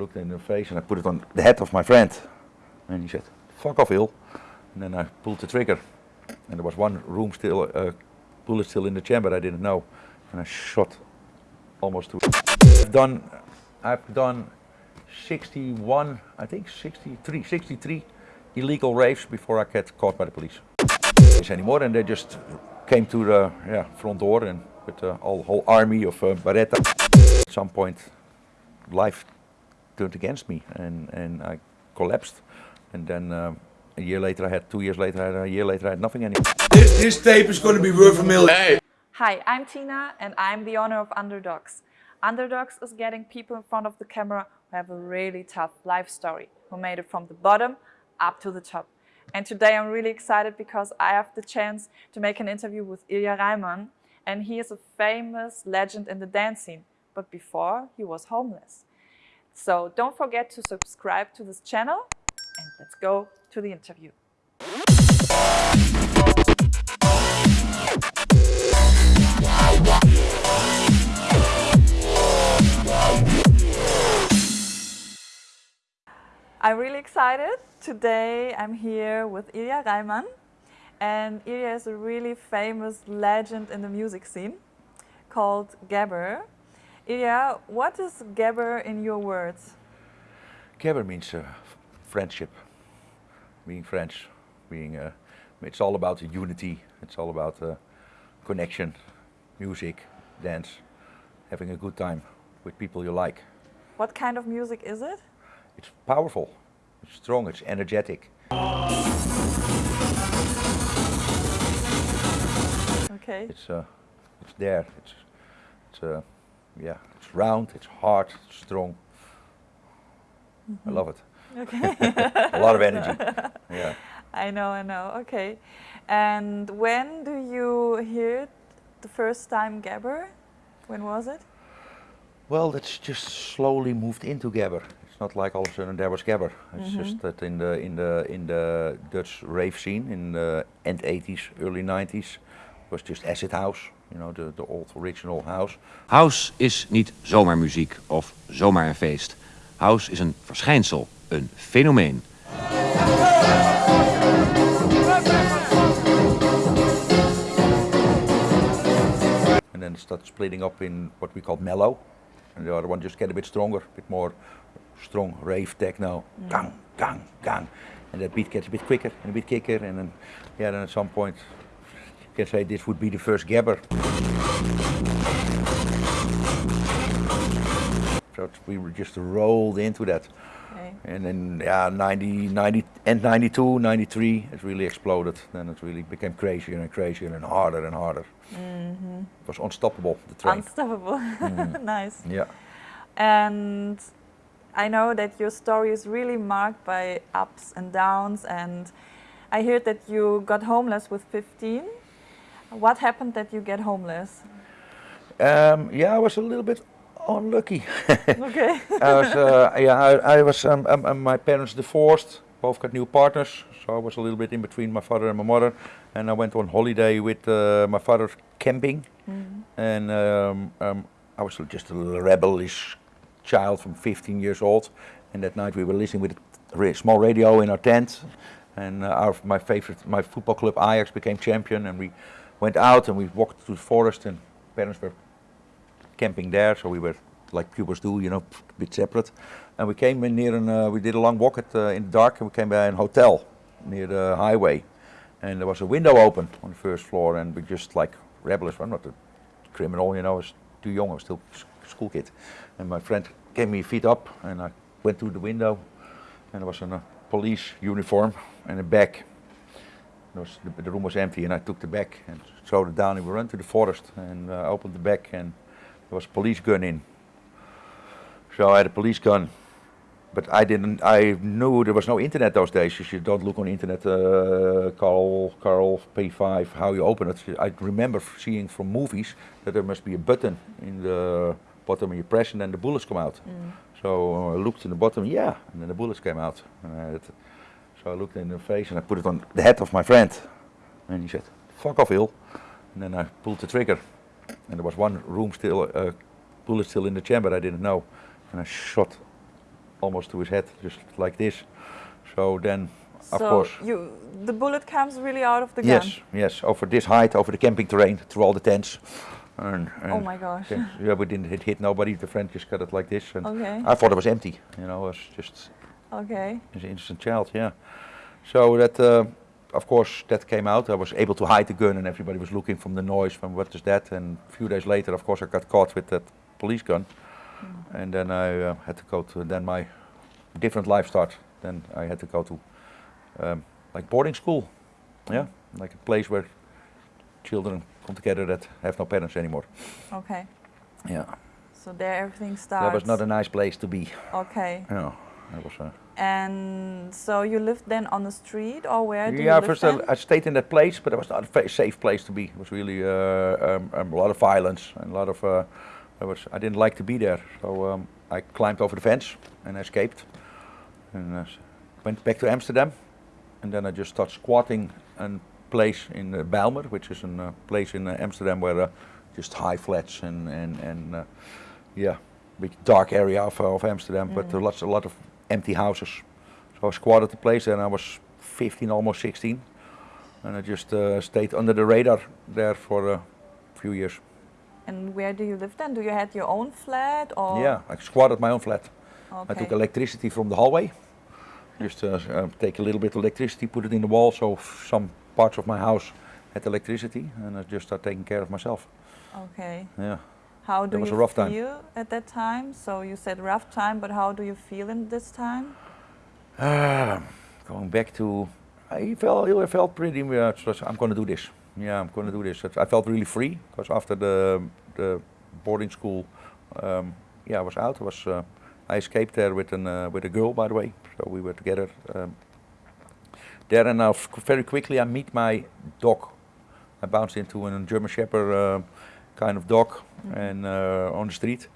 looked in the face and I put it on the head of my friend. And he said, fuck off, Hill. And then I pulled the trigger. And there was one room still, uh, bullet still in the chamber I didn't know. And I shot almost to I've done, I've done 61, I think 63, 63 illegal raves before I get caught by the police. Anymore, and they just came to the yeah, front door and with the whole, whole army of uh, Beretta. At some point, life turned against me and, and I collapsed. And then um, a year later I had, two years later, I had, a year later I had nothing anymore. This, this tape is going to be worth a million. Hey. Hi, I'm Tina and I'm the owner of Underdogs. Underdogs is getting people in front of the camera who have a really tough life story, who made it from the bottom up to the top. And today I'm really excited because I have the chance to make an interview with Ilya Reimann and he is a famous legend in the dance scene, but before he was homeless. So don't forget to subscribe to this channel and let's go to the interview. I'm really excited. Today I'm here with Ilya Reimann and Ilya is a really famous legend in the music scene called Gabber. Ilya, what is Gabber in your words? Gabber means uh, friendship, being French, being, uh, it's all about unity, it's all about uh, connection, music, dance, having a good time with people you like. What kind of music is it? It's powerful, it's strong, it's energetic. Okay. It's, uh, it's there, it's, it's uh, yeah, it's round, it's hard, it's strong. Mm -hmm. I love it. Okay. a lot of energy, yeah. I know, I know, okay. And when do you hear it the first time Gabber? When was it? Well, it's just slowly moved into Gabber It's not like all of a sudden there was Gabber. It's mm -hmm. just that in the in the in the Dutch rave scene in the end 80s, early 90s was just acid house, you know, the, the old original house. House is niet zomaar muziek of zomaar een feest. House is een verschijnsel, een fenomeen. And then it started splitting up in what we call mellow. And the other one just get a bit stronger, a bit more strong rave techno, mm. gang, gang, gang. And that beat gets a bit quicker and a bit kicker, and then, yeah, then at some point, can say this would be the first gabber. So we were just rolled into that. Okay. And then, yeah, 90, 90, and 92, 93, it really exploded. Then it really became crazier and crazier and harder and harder. Mm -hmm. It was unstoppable, the train. Unstoppable, mm. nice. Yeah. And I know that your story is really marked by ups and downs and I heard that you got homeless with 15. What happened that you get homeless? Um, yeah, I was a little bit unlucky. okay. I was, uh, yeah, I, I was, um, um, um, my parents divorced, both got new partners, so I was a little bit in between my father and my mother. And I went on holiday with uh, my father camping. Mm -hmm. And um, um, I was just a little rebellish child from 15 years old. And that night we were listening with a small radio in our tent. And uh, our, my favorite, my football club Ajax became champion. And we went out and we walked through the forest and parents were camping there. So we were like pupils do, you know, a bit separate. And we came in near and uh, we did a long walk at, uh, in the dark and we came by a hotel near the highway. And there was a window open on the first floor and we just like rebels. I'm not a criminal, you know, I was too young, I was still a school kid. And my friend gave me feet up and I went through the window and there was a police uniform and a bag. Was, the, the, room was empty and I took the bag and threw it down and we ran to the forest and uh, opened the bag and there was a police gun in. So I had a police gun but I didn't, I knew there was no internet those days, you don't look on internet, uh, Carl, Carl P5, how you open it. I remember seeing from movies that there must be a button in the bottom and you press and then the bullets come out. Mm. So uh, I looked in the bottom, yeah, and then the bullets came out. So I looked in the face and I put it on the head of my friend. And he said, fuck off, Hill. And then I pulled the trigger. And there was one room still, uh, bullet still in the chamber I didn't know. And I shot almost to his head, just like this. So then, of so course, you, the bullet comes really out of the gun. yes, yes, over this height, over the camping terrain, through all the tents. And, Oh my gosh. yeah, we didn't hit, hit nobody. The friend just got it like this, and Okay. I thought it was empty. You know, it was just Okay. as an innocent child. Yeah. So that, uh, of course, that came out. I was able to hide the gun, and everybody was looking from the noise. From what is that? And a few days later, of course, I got caught with that police gun, and then I uh, had to go to. Then my different life start. Then I had to go to um, like boarding school. Yeah, like a place where children come together that have no parents anymore. Okay. Yeah, So there everything starts. that was not a nice place to be. Okay. Yeah, And so you lived then on the street or where you yeah, live first? I, I stayed in that place, but it was not a fa- safe place to be. It was really uh, um, um, a lot of violence and a lot of. Uh, I was I didn't like to be there, so um, I climbed over the fence and escaped, and uh, went back to Amsterdam, and then I just started squatting a place in uh, Bijlmer, which is a uh, place in uh, Amsterdam where uh, just high flats and and and uh, yeah, big dark area of, of Amsterdam, but uh, lots a lot of empty houses. So I squatted the place and I was 15, almost 16. And I just uh, stayed under the radar there for a few years. And where do you live then? Do you had your own flat or? Yeah, I squatted my own flat. Okay. I took electricity from the hallway. Just uh, uh, take a little bit of electricity, put it in the wall, so some parts of my house had electricity, and I just started taking care of myself. Okay. Yeah. How do you a rough time. feel at that time? So you said rough time, but how do you feel in this time? Ah, going back to, I felt I felt pretty much. I'm going to do this. Yeah, I'm going to do this. I felt really free because after the the boarding school, um, yeah, I was out. I was uh, I escaped there with an uh, with a girl, by the way. So we were together um, there, and now very quickly I meet my dog. I bounced into a German Shepherd uh, kind of dog, and uh, on the street.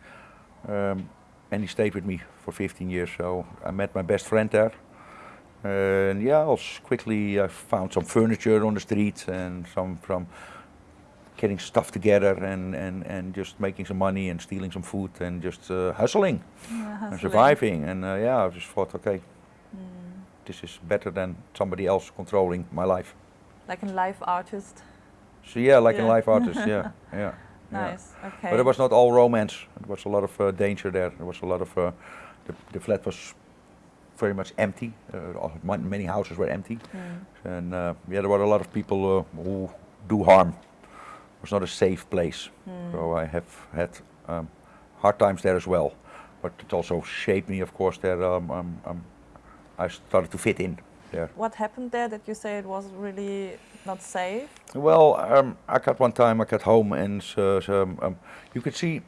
Um, and he stayed with me for 15 years. So I met my best friend there. And yeah, I was quickly I found some furniture on the street and some from getting stuff together and, and, and just making some money and stealing some food and just uh, hustling Yeah, and surviving. And uh, yeah, I just thought, okay, this is better than somebody else controlling my life. Like a life artist. So yeah, like a Yeah. life artist, yeah, yeah. Yeah. Nice. Okay. But it was not all romance. There was a lot of uh, danger there. There was a lot of uh, the, the flat was very much empty. Uh, many houses were empty, Mm. and uh, yeah, there were a lot of people uh, who do harm. It was not a safe place. Mm. So I have had um, hard times there as well. But it also shaped me, of course. There, um, um, um, I started to fit in there. What happened there that you say it was really not safe? Well, um, I got one time, I got home and so, um, um, you could see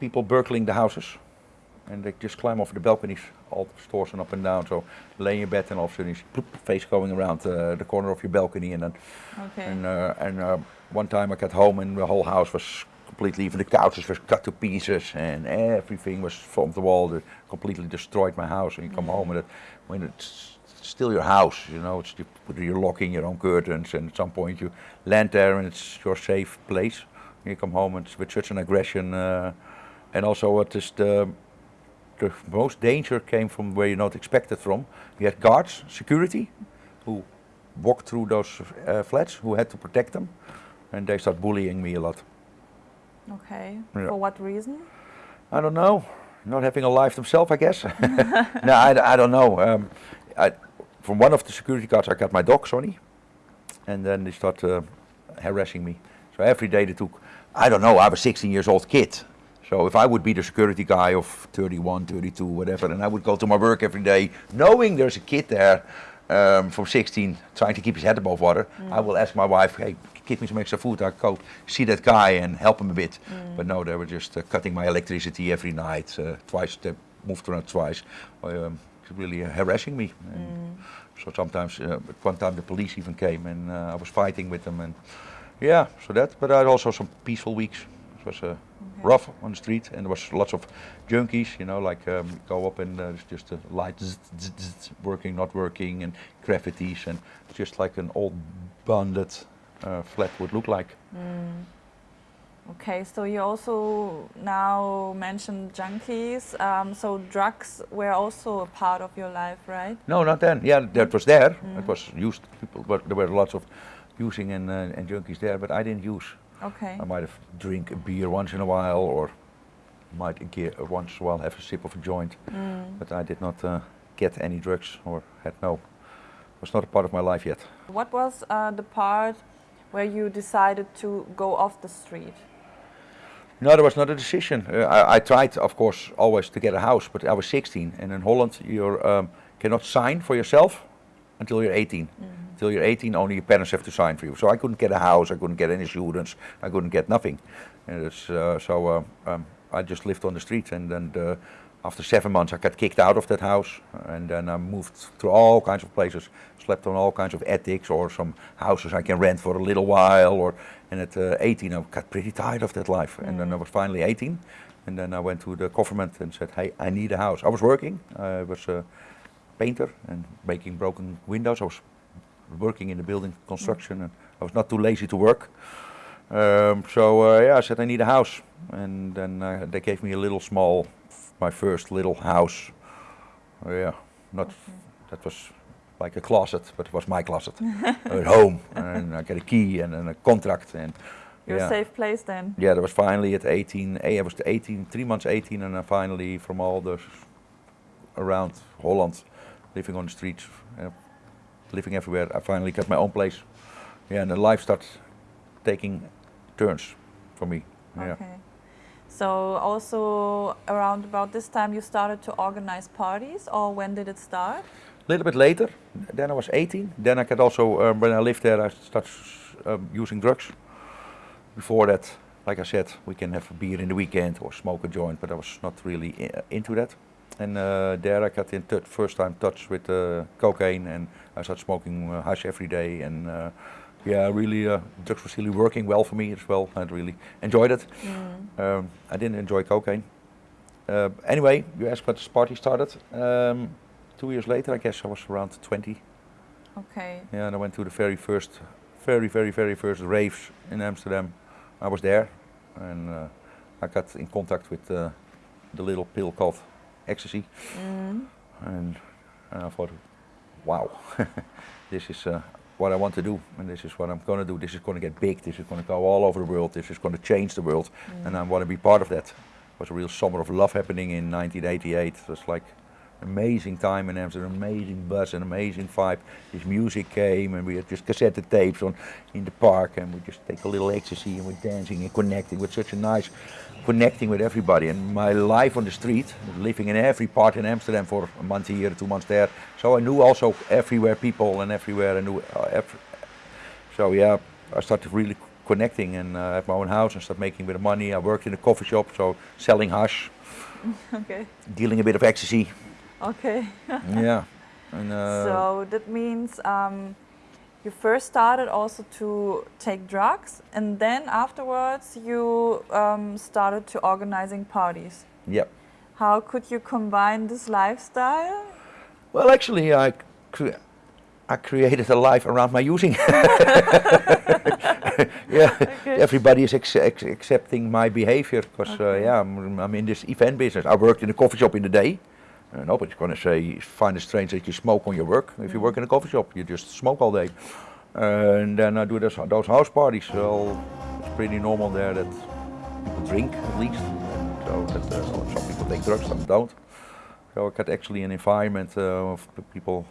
people burgling the houses. And they just climb over the balconies, all the stores and up and down. So lay in your bed and all of a sudden you see ploop, face going around uh, the corner of your balcony. And then, Okay. and, uh, and uh, one time I got home and the whole house was completely, even the couches were cut to pieces and everything was from the wall. That completely destroyed my house. And you come home and it, when it's still your house, you know, it's you put your locking your own curtains, and at some point you land there and it's your safe place. You come home and it's with such an aggression, uh, and also what is the the most danger came from where you're not expected from. You had guards, security, who walked through those uh, flats, who had to protect them, and they start bullying me a lot. okay. Yeah. For what reason? I don't know. Not having a life themselves, I guess. no, I, I don't know. Um, I, from one of the security guards, I got my dog, Sonny, and then they start uh, harassing me. So every day they took, I don't know, I was a 16 years old kid. So if I would be the security guy of 31, 32, whatever, and I would go to my work every day, knowing there's a kid there um, from 16 trying to keep his head above water, I will ask my wife, hey, give me some extra food. I go see that guy and help him a bit. But no, they were just uh, cutting my electricity every night, uh, twice, they moved around twice, um, really uh, harassing me. And So sometimes, uh, one time the police even came and uh, I was fighting with them. And yeah, so that, but I had also some peaceful weeks. It was uh, rough on the street and there was lots of junkies, you know, like um, go up and uh, it's just a light zzz, zzz, zzz, working, not working, and graffitis, and just like an old bandit uh, flat would look like. Okay, so you also now mentioned junkies. Um, so drugs were also a part of your life, right? No, not then. Yeah, that was there. It was used. People, but there were lots of using and, uh, and junkies there, but I didn't use. Okay. I might have drink a beer once in a while, or might once in a while have a sip of a joint. But I did not uh, get any drugs or had no. Was not a part of my life yet. What was uh, the part where you decided to go off the street? No, there was not a decision. Uh, I, I tried, of course, always to get a house, but I was 16, and in Holland you um, cannot sign for yourself until you're 18. Until you're 18, only your parents have to sign for you. So I couldn't get a house, I couldn't get any students, I couldn't get nothing. And it's, uh, so uh, um, I just lived on the street, and then uh, after seven months I got kicked out of that house, and then I moved to all kinds of places, slept on all kinds of attics or some houses I can rent for a little while. Or and at uh, 18 I got pretty tired of that life, and then I was finally 18, and then I went to the government and said, hey, I need a house. I was working, I was a painter and making broken windows. I was working in the building construction, and I was not too lazy to work. Um, so uh, yeah, I said I need a house, and then uh, they gave me a little small, my first little house. Uh, yeah, not that was like a closet, but it was my closet at home, and I got a key and, and a contract, and Your yeah, safe place then? yeah, that was finally at 18. eh, I was 18, three months 18, and then finally from all the around Holland, living on the streets, uh, living everywhere. I finally got my own place. Yeah, and the life starts taking turns for me. Yeah. Okay. So also around about this time you started to organize parties or when did it start? Little bit later, then I was 18. Then I could also, um, when I lived there, I started um, using drugs. Before that, like I said, we can have a beer in the weekend or smoke a joint, but I was not really into that. And uh, there I got in first time touch with uh, cocaine, and I started smoking uh, hash every day. And uh, yeah, really, uh, drugs was really working well for me as well. I really enjoyed it. Um, I didn't enjoy cocaine. Uh, anyway, you asked what this party started. Um, two years later, I guess I was around 20. Okay. Yeah, and I went to the very first, very, very, very first raves in Amsterdam. I was there, and uh, I got in contact with uh, the little pill called ecstasy, and, and I thought, wow, this is uh, what I want to do, and this is what I'm going to do. This is going to get big. This is going to go all over the world. This is going to change the world, and I want to be part of that. It was a real summer of love happening in 1988. It was like amazing time in Amsterdam, amazing buzz, an amazing vibe. This music came, and we had just cassette tapes on in the park, and we just take a little ecstasy, and we're dancing and connecting with such a nice connecting with everybody. And my life on the street, living in every part in Amsterdam for a month here, two months there. So I knew also everywhere people, and everywhere I knew. Uh, every, so yeah, I started really connecting, and uh, I had my own house and started making a bit of money. I worked in a coffee shop, so selling hash, Okay. dealing a bit of ecstasy. Okay. yeah. And, uh, so that means um, you first started also to take drugs and then afterwards you um, started to organizing parties. yeah. How could you combine this lifestyle? Well, actually, I, cre- I created a life around my using. yeah, everybody is accepting my behavior because, uh, yeah, I'm, I'm in this event business. I worked in a coffee shop in the day. Uh, nobody's going to say, find it strange that you smoke on your work. If you work in a coffee shop, you just smoke all day. Uh, and then I do those, those house parties. So it's pretty normal there that people drink at least. So that, uh, some people take drugs, some don't. So I got actually an environment uh, of people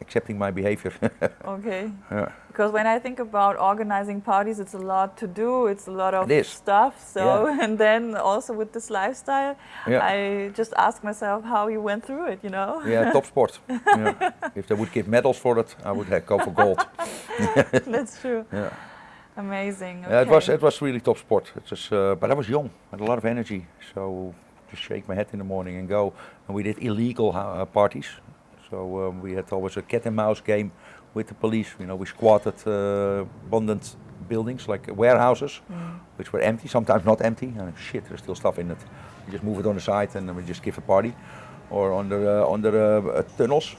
accepting my behavior. Okay. yeah. Because when I think about organizing parties, it's a lot to do. It's a lot of stuff. So and then also with this lifestyle, Yeah. I just ask myself how you went through it. You know. yeah, top sport. yeah. If they would give medals for it, I would uh, go for gold. That's true. Yeah. Amazing. Yeah, it was it was really top sport. It was, uh, but I was young, had a lot of energy, so just shake my head in the morning and go. And we did illegal uh, parties, so um, we had always a cat and mouse game with the police. You know, we squatted uh, abandoned buildings like warehouses, which were empty, sometimes not empty. And shit, there's still stuff in it. We just move it on the side and then we just give a party, or under uh, under uh, uh, tunnels,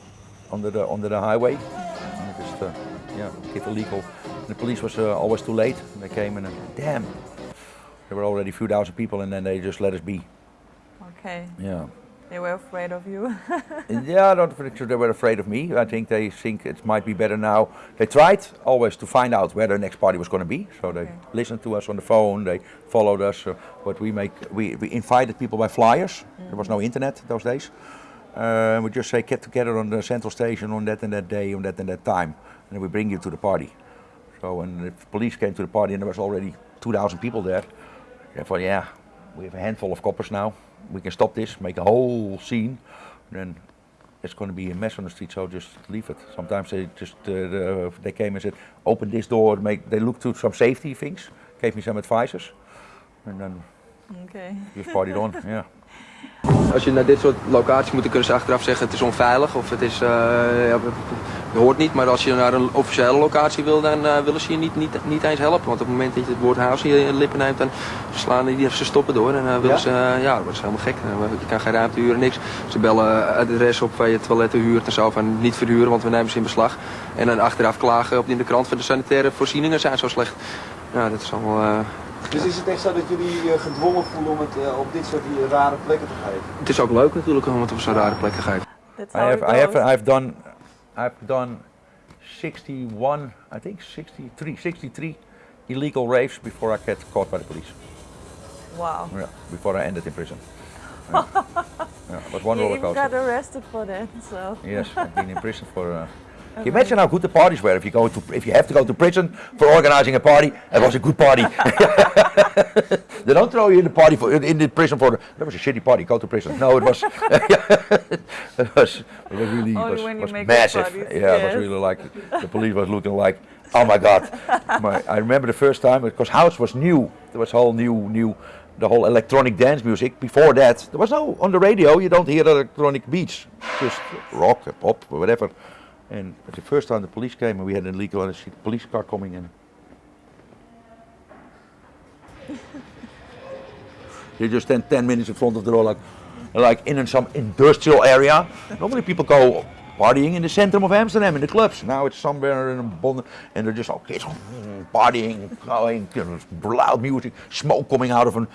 under the under the highway. And just uh, yeah, give illegal. And the police was uh, always too late. They came and damn, There were already a few thousand people, and then they just let us be. Okay. Yeah. They were afraid of you. yeah, I don't think they were afraid of me. I think they think it might be better now. They tried always to find out where the next party was going to be. So they Okay. listened to us on the phone. They followed us. Uh, but we make we, we invited people by flyers. There was no internet those days. Uh, we just say get together on the central station on that and that day, on that and that time, and we bring you to the party. So when the police came to the party and there was already 2,000 people there, they thought, yeah, we have a handful of coppers now. We can stop this, make a whole scene, then it's going to be a mess on the street. So just leave it. Sometimes they just uh, the, they came and said, open this door. Make they looked to some safety things, gave me some advices, and then okay. just partied on. Yeah. Als je naar dit soort locaties moet, dan kunnen ze achteraf zeggen het is onveilig of het is, eh, ja, je hoort niet. Maar als je naar een officiële locatie wil, dan eh, willen ze je niet, niet, niet eens helpen. Want op het moment dat je het woord house in je lippen neemt, dan slaan die ze stoppen door. En dan willen Ja? ze, eh, ja, dat wordt helemaal gek. Eh, Je kan geen ruimte huren, niks. Ze bellen adres op waar je toiletten huurt en zo van niet verhuren, want we nemen ze in beslag. En dan achteraf klagen op in de krant van de sanitaire voorzieningen zijn zo slecht. Ja, dat is allemaal... eh, Dus is het echt zo dat jullie eh, gedwongen voelen om het eh, op dit soort rare plekken te geven? het is ook leuk natuurlijk om het op zo'n rare plek te geven. I have, I have. I've done, I've done 61, I think 63, 63 illegal raves before I get caught by the police. Wow. Yeah, before I ended in prison. Yeah, yeah was one You roller coaster. got arrested for that, so. Yes, I've been in prison for. Uh, can you imagine how good the parties were if you go to if you have to go to prison for organizing a party? It was a good party. they don't throw you in the party for in the prison for that was a shitty party. Go to prison. No, it was it was it was really Only was, was massive. parties, yeah, it was yes. really like the police was looking like. Oh my God! My, I remember the first time because house was new. There was whole new new the whole electronic dance music. Before that, there was no on the radio. You don't hear electronic beats, just rock, pop, whatever. And the first time the police came and we had an illegal and the police car coming in. you just stand 10 minutes in front of the door like, like in some industrial area. Normally people go partying in the center of Amsterdam in the clubs. Now it's somewhere in a bond and they're just all so, mm, partying, going, loud music, smoke coming out of an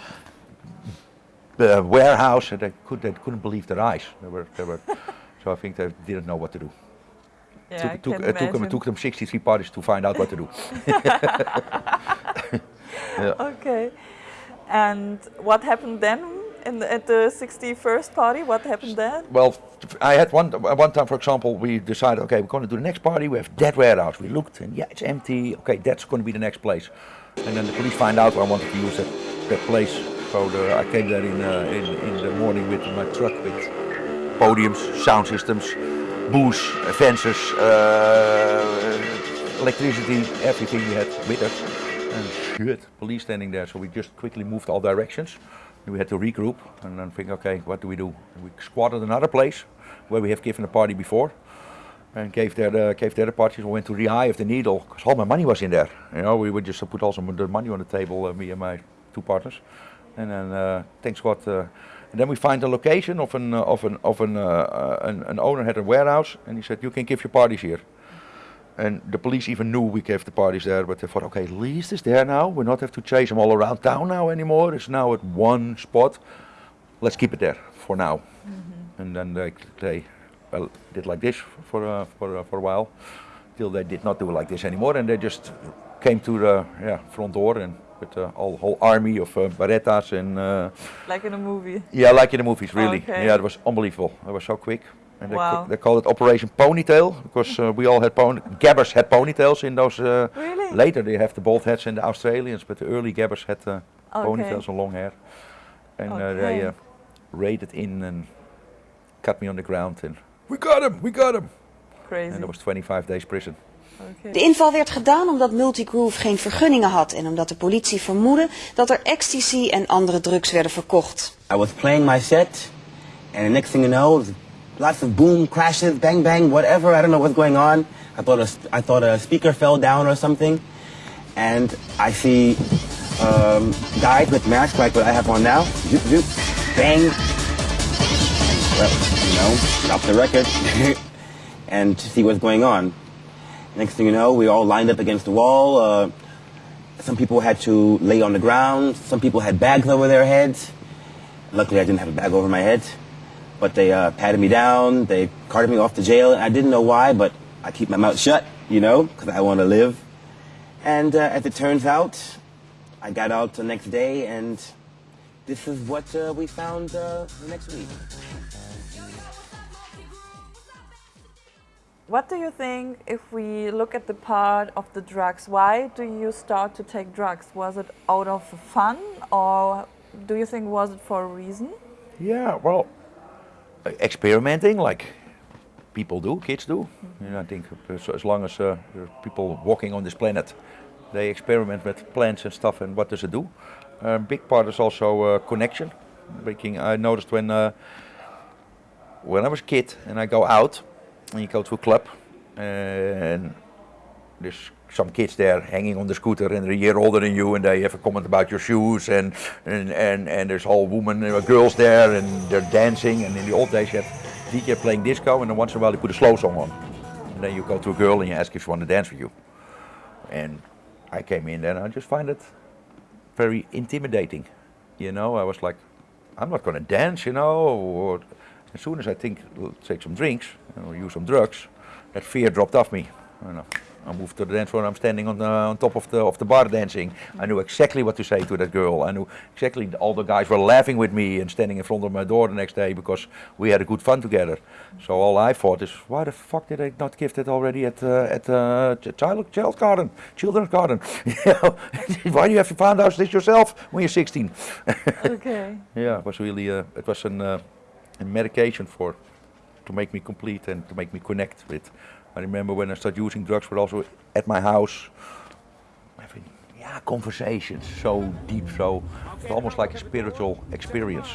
uh, warehouse. And they could they couldn't believe their eyes. They were they were. so I think they didn't know what to do. Yeah, took, it took them, took them 63 parties to find out what to do. Okay. And what happened then in the, at the 61st party? What happened then? Well, I had one one time, for example, we decided, okay, we're going to do the next party. We have that warehouse. We looked, and yeah, it's empty. Okay, that's going to be the next place. And then the police find out I wanted to use that, that place. So the, I came there in, uh, in in the morning with my truck with podiums, sound systems, booze, fences, uh, electricity, everything we had with us. And shit, police standing there. So we just quickly moved all directions. We had to regroup and then think, okay, what do we do? We squatted another place where we have given a party before and gave there the, gave there the parties. We went to the eye of the needle because all my money was in there. You know, we would just put all some the money on the table, uh, me and my two partners. And then, uh, thanks God, uh, and then we find a location of an uh, of an of an, uh, uh, an an owner had a warehouse, and he said you can give your parties here. And the police even knew we gave the parties there, but they thought, okay, at least it's there now. We not have to chase them all around town now anymore. It's now at one spot. Let's keep it there for now. And then they, they well, did like this for uh, for uh, for a while, till they did not do it like this anymore, and they just came to the yeah, front door and with a whole, whole army of uh, Berettas and uh, Like in a movie. yeah, like in the movies, really. Okay. Yeah, it was unbelievable. It was so quick. And they, Wow. ca- they called it Operation Ponytail because uh, we all had pony. Gabbers had ponytails in those. Uh, Really? Later they have the bald heads in the Australians, but the early Gabbers had uh, Okay. ponytails and long hair. And uh, they uh, raided in and cut me on the ground and we got him, we got him. Crazy. And it was 25 days prison. Okay. De inval werd gedaan omdat Multigroove geen vergunningen had en omdat de politie vermoedde dat er ecstasy en andere drugs werden verkocht. I was playing my set, and the next thing you know, lots of boom, crashes, bang, bang, whatever. I don't know what's going on. I thought a, I thought a speaker fell down or something, and I see um, guys with masks like what I have on now. Zoop, zoop, bang. Well, you know, stop the record and to see what's going on. Next thing you know, we all lined up against the wall. Uh, Some people had to lay on the ground. Some people had bags over their heads. Luckily, I didn't have a bag over my head. But they uh, patted me down. They carted me off to jail. I didn't know why, but I keep my mouth shut, you know, because I want to live. And uh, as it turns out, I got out the next day, and this is what uh, we found uh, the next week. What do you think if we look at the part of the drugs? Why do you start to take drugs? Was it out of fun or do you think was it for a reason? Yeah, well, uh, experimenting like people do, kids do. You know, I think as, as long as uh, there are people walking on this planet, they experiment with plants and stuff and what does it do. A big part is also uh, connection. Making, I noticed when uh, when I was a kid and I go out and you go to a club and there's some kids there hanging on the scooter and they're a year older than you and they have a comment about your shoes and and, and, and there's all women and girls there and they're dancing and in the old days you have DJ playing disco and then once in a while they put a slow song on. And then you go to a girl and you ask if she want to dance with you. And I came in there and I just find it very intimidating. You know, I was like, I'm not going to dance, you know. Or, as soon as I think, we'll take some drinks or use some drugs, that fear dropped off me. I moved to the dance floor. I'm standing on the on top of the of the bar dancing. I knew exactly what to say to that girl. I knew exactly all the guys were laughing with me and standing in front of my door the next day because we had a good fun together. So all I thought is, why the fuck did I not give that already at uh, at uh, child child garden, children's garden? Why do you have to find out this yourself when you're 16? Okay. yeah, it was really uh, it was an, uh, a medication for to make me complete and to make me connect with. I remember when I started using drugs, but also at my house, having yeah conversations so deep, so it's almost like a spiritual experience.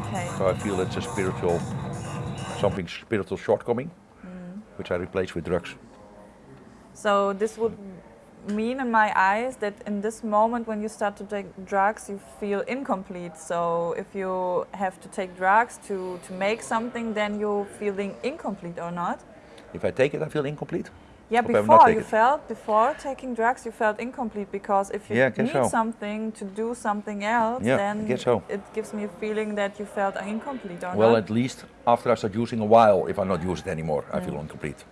Okay. So I feel it's a spiritual something spiritual shortcoming, mm. which I replace with drugs. So this would mean in my eyes that in this moment when you start to take drugs you feel incomplete. So if you have to take drugs to, to make something then you're feeling incomplete or not? If I take it, I feel incomplete. Yeah, Hope I will not before you it. felt before taking drugs you felt incomplete because if you Yeah, need so. something to do something else Yeah, then so. it gives me a feeling that you felt incomplete or not. Well, not. at least after I start using a while, if I not use it anymore, I feel mm. incomplete.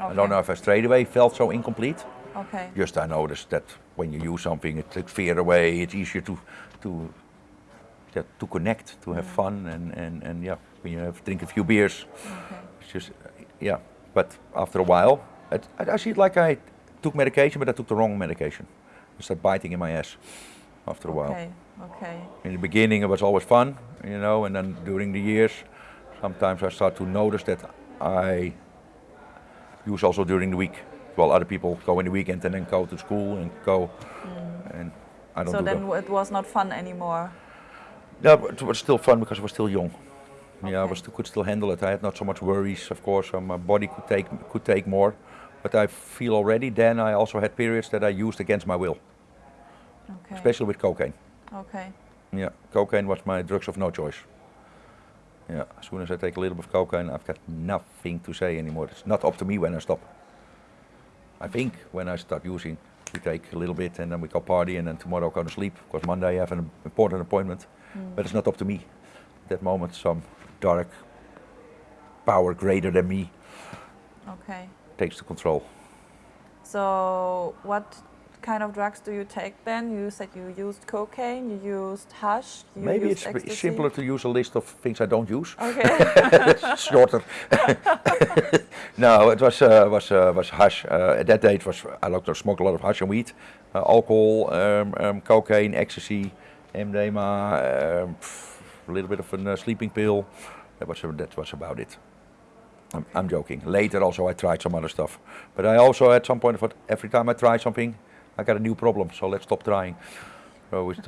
I don't know if I straight away felt so incomplete. Okay. Just I noticed that when you use something, it takes fear away. It's easier to to yeah, to connect, to have mm. fun, and, and, and yeah, when you have drink a few beers, Okay. it's just yeah. But after a while, it, I, I see it like I took medication, but I took the wrong medication. It started biting in my ass after a while. Okay. Okay. In the beginning, it was always fun, you know, and then during the years, sometimes I start to notice that I use also during the week. While other people go in the weekend and then go to school and go, mm. and I don't So do then that. it was not fun anymore. No, but it was still fun because I was still young. Yeah, I Okay. was could still handle it. I had not so much worries, of course. So my body could take could take more, but I feel already then I also had periods that I used against my will, Okay. especially with cocaine. Okay. Yeah, cocaine was my drugs of no choice. Yeah, as soon as I take a little bit of cocaine, I've got nothing to say anymore. It's not up to me when I stop. I think when I start using, we take a little bit and then we go party and then tomorrow I go to sleep because Monday I have an important appointment. Hmm. But it's not up to me. At that moment, some dark power greater than me Okay. takes the control. So what kind of drugs do you take then? You said you used cocaine, you used hash, you Maybe used it's ecstasy. simpler to use a list of things I don't use. Okay. shorter. no, it was uh, was uh, was hash. Uh, at that date, was I like to smoke a lot of hash and weed, uh, alcohol, um, um, cocaine, ecstasy, MDMA, um, pff, a little bit of a uh, sleeping pill. That was uh, that was about it. I'm, I'm joking. Later, also, I tried some other stuff, but I also at some point thought every time I try something, I got a new problem. So let's stop trying. So we just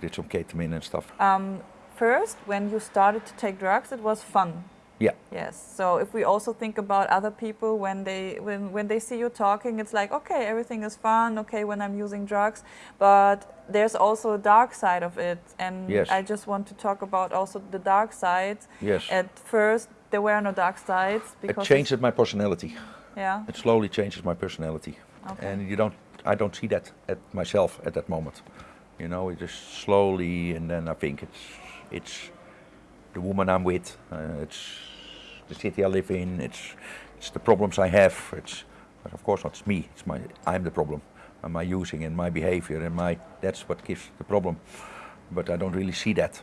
did some ketamine and stuff. um, first, when you started to take drugs, it was fun. Yeah. Yes. So if we also think about other people when they when when they see you talking, it's like okay, everything is fun. Okay, when I'm using drugs, but there's also a dark side of it, and Yes. I just want to talk about also the dark sides. Yes. At first, there were no dark sides It because changes my personality. Yeah. It slowly changes my personality. Okay. and you don't. I don't see that at myself at that moment. You know, it just slowly, and then I think it's it's the woman I'm with. Uh, it's the city I live in. It's it's the problems I have. It's but of course not me. It's my I'm the problem. And my using and my behavior and my that's what gives the problem. But I don't really see that,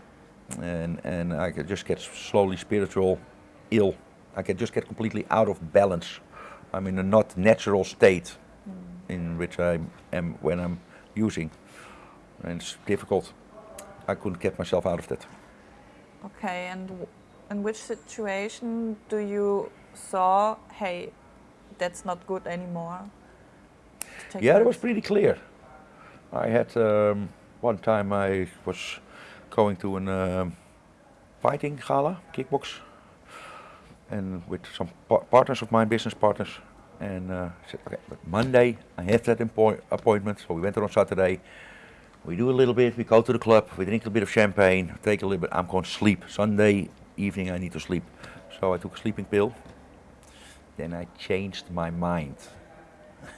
and and I just get slowly spiritual ill. I can just get completely out of balance. I'm in a not natural state in which I am when I'm using, and it's difficult. I couldn't get myself out of that. Okay, and w- in which situation do you saw, hey, that's not good anymore? Yeah, it was pretty clear. I had um, one time I was going to an um, fighting gala, kickbox, and with some pa- partners of mine, business partners, and uh, I said, okay, but Monday I have that appointment, so we went there on Saturday. We do a little bit, we go to the club, we drink a bit of champagne, take a little bit, I'm going to sleep. Sunday evening I need to sleep. So I took a sleeping pill. Then I changed my mind.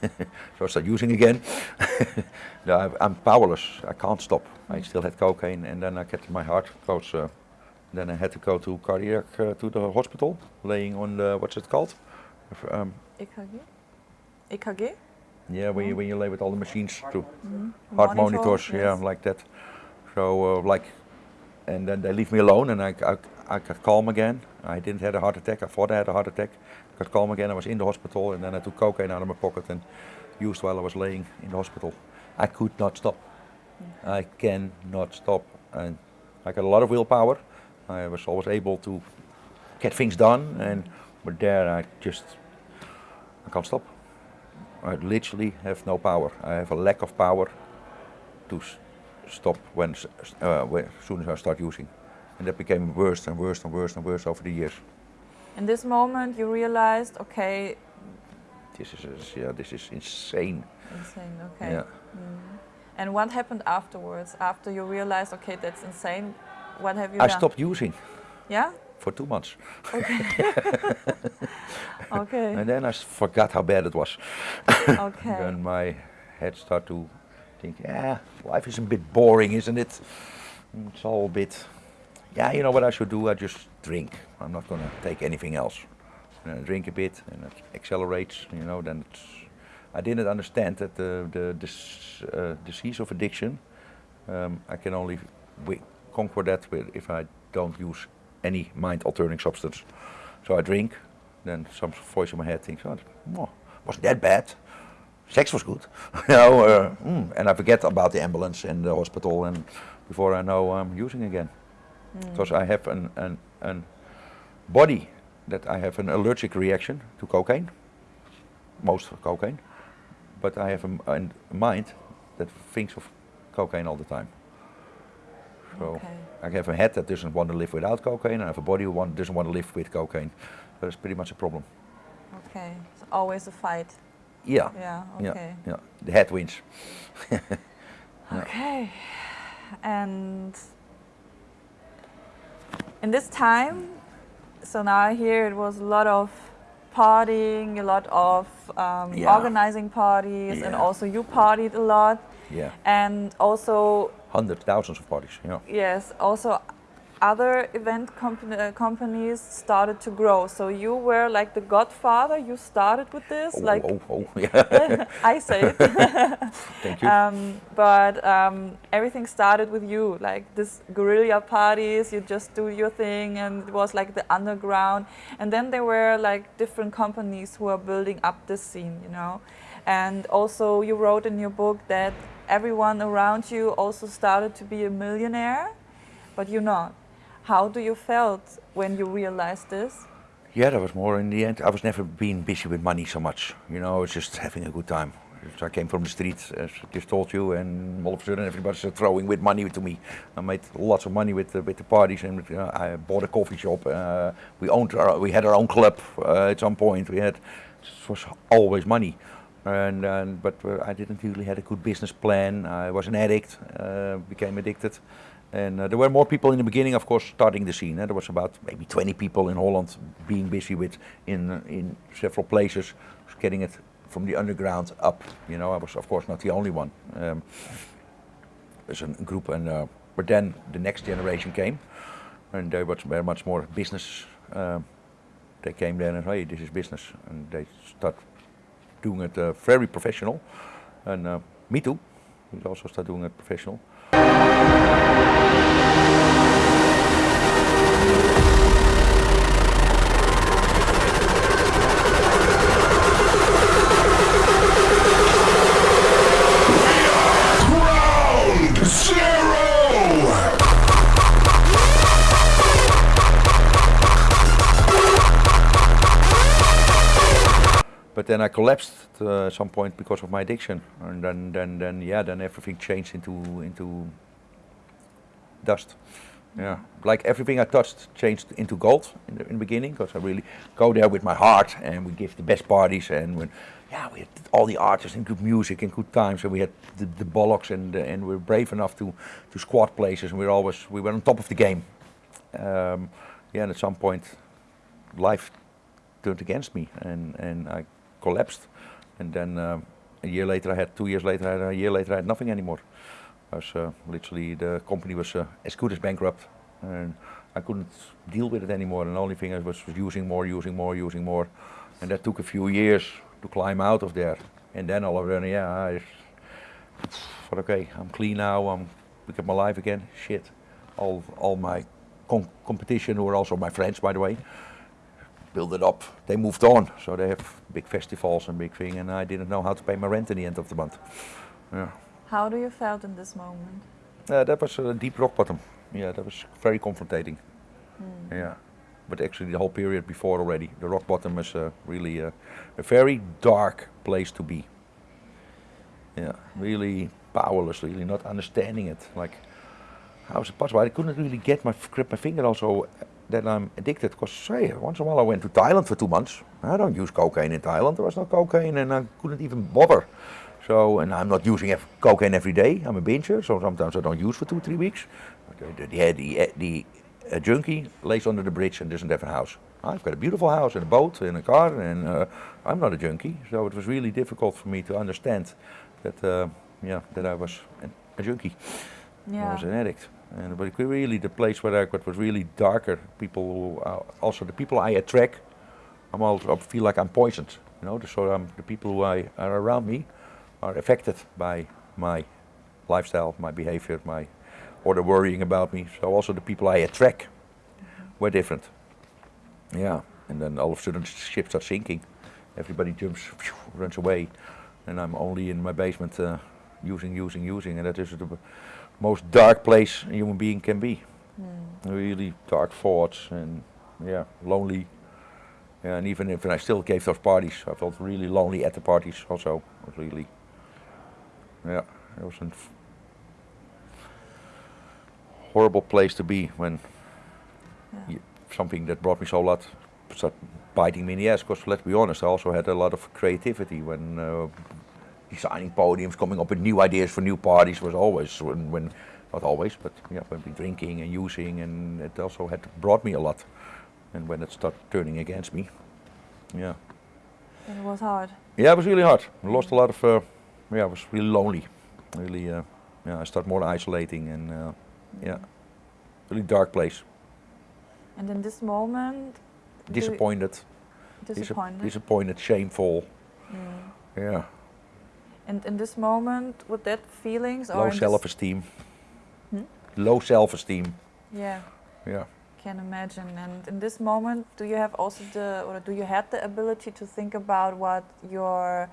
so I started using again. no, I, I'm powerless. I can't stop. I still had cocaine, and then I get my heart goes. Uh, then I had to go to cardiac uh, to the hospital, laying on the what's it called? Um, EKG? EKG? yeah, when you when you lay with all the machines to Mhm. heart Monitor, monitors, yeah, like that. So uh, like, and then they leave me alone, and I, I I got calm again. I didn't have a heart attack. I thought I had a heart attack. I got calm again. I was in the hospital, and then I took cocaine out of my pocket and used while I was laying in the hospital. I could not stop. I cannot stop, and I got a lot of willpower. I was always able to get things done, and but there I just I can't stop. I literally have no power. I have a lack of power to s- stop when, uh, when as soon as I start using, and that became worse and worse and worse and worse over the years. In this moment, you realized, okay, This is yeah, this is insane. insane, okay. Yeah. Mm. And what happened afterwards? After you realized, okay, that's insane, what have you I done? stopped using Yeah? For two months, Okay. and then I s- forgot how bad it was. Okay. then my head started to think, yeah, life is a bit boring, isn't it? Mm, It's all a bit, yeah, you know what I should do? I just drink. I'm not gonna take anything else. And I drink a bit, and it accelerates. You know, then it's. I didn't understand that the the this, uh, disease of addiction. Um, I can only conquer that with if I don't use any mind-altering substance. So I drink, then some voice in my head thinks, "Oh, oh wasn't that bad? Sex was good." you know, uh, mm, and I forget about the ambulance and the hospital, and before I know, I'm using again because I have an, an, an body that I have an allergic reaction to cocaine, most cocaine, but I have a, a mind that thinks of cocaine all the time. So Okay. I have a head that doesn't want to live without cocaine, and I have a body who want, doesn't want to live with cocaine. That's pretty much a problem. Okay. It's always a fight. Yeah. Yeah, Yeah. okay. Yeah. The head wins. Okay. And in this time, so now I hear it was a lot of partying, a lot of um, Yeah. organizing parties, and also you partied a lot. Yeah. And also, Hundreds, thousands of parties. Yeah. yes, also other event compan- uh, companies started to grow. So you were like the godfather. You started with this, Oh, like oh, oh, yeah. I say it. Thank you. Um, but um, everything started with you, like this guerrilla parties. You just do your thing, and it was like the underground. And then there were like different companies who are building up this scene, you know. And also, you wrote in your book that everyone around you also started to be a millionaire, but you're not. How do you felt when you realized this? Yeah, that was more in the end. I was never being busy with money so much. You know, I was just having a good time. So I came from the street, as I just told you, and all of a sudden everybody started throwing with money to me. I made lots of money with the, with the parties, and I bought a coffee shop. Uh, we owned, our, we had our own club uh, at some point. We had, it was always money, and, and but uh, I didn't really had a good business plan. I was an addict, uh, became addicted. And uh, there were more people in the beginning, of course, starting the scene. eh. There was about maybe 20 people in Holland being busy with in uh, in several places, getting it from the underground up. You know, I was of course not the only one. Um, there's a group, and uh, but then the next generation came, and they were very much more business. Um, they came there and hey, this is business, and they start doing it uh, very professional. And uh, me too. We also start doing it professional. Then I collapsed uh, at some point because of my addiction, and then, then, then, yeah, then everything changed into into dust. Yeah, like everything I touched changed into gold in the, in the beginning because I really go there with my heart, and we give the best parties, and when, yeah, we had all the artists and good music and good times, and we had the, the bollocks, and and we were brave enough to to squat places, and we were always we were on top of the game. Um, yeah, and at some point, life turned against me, and and I collapsed. And then uh, a year later, I had two years later, I had, a year later, I had nothing anymore. I was uh, literally the company was uh, as good as bankrupt, and I couldn't deal with it anymore. And the only thing I was, was using more, using more, using more, and that took a few years to climb out of there. And then all of a sudden, yeah, I thought, okay, I'm clean now. I'm look at my life again. Shit, all all my com competition, who are also my friends, by the way, build it up. They moved on, so they have big festivals and big thing, and I didn't know how to pay my rent in the end of the month. Yeah. How do you felt in this moment? Uh, that was a deep rock bottom. Yeah, that was very confrontating. Yeah, but actually the whole period before already, the rock bottom was uh, really uh, a very dark place to be. Yeah, really powerless, really not understanding it. Like, how is it possible? I couldn't really get my grip my finger also that I'm addicted. Because hey, once in a while I went to Thailand for two months. I don't use cocaine in Thailand. There was no cocaine, and I couldn't even bother. So, and I'm not using cocaine every day. I'm a binger, so sometimes I don't use for two, three weeks. The the, the, the uh, junkie lays under the bridge and doesn't have a house. I've got a beautiful house and a boat and a car, and uh, I'm not a junkie. So it was really difficult for me to understand that, uh, yeah, that I was a, a junkie. I was an addict. And but really the place where I got was really darker. People, uh, also the people I attract, I'm also I feel like I'm poisoned. You know, so I'm, the people who I are around me are affected by my lifestyle, my behavior, my or the worrying about me. So also the people I attract were different. Yeah, and then all of a sudden the ship starts sinking. Everybody jumps, phew, runs away, and I'm only in my basement uh, using, using, using, and that is the most dark place a human being can be. Really dark thoughts and yeah, lonely. Yeah, and even if I still gave those parties, I felt really lonely at the parties also. It was really, yeah, it was a horrible place to be when y- something that brought me so lot started biting me in the ass. Because let's be honest, I also had a lot of creativity when uh, designing podiums, coming up with new ideas for new parties was always when, when not always, but yeah, when we drinking and using, and it also had brought me a lot. And when it started turning against me, yeah, And it was hard. yeah, it was really hard. I lost a lot of, uh, yeah, I was really lonely. Really, uh, yeah, I started more isolating and uh, yeah, really dark place. And in this moment, Disappointed, disap- disappointed. disappointed, shameful. Yeah, And in this moment, with that feelings or low self-esteem. Hmm? Low self-esteem. Yeah, Yeah. can imagine. And in this moment, do you have also the, or do you have the ability to think about what your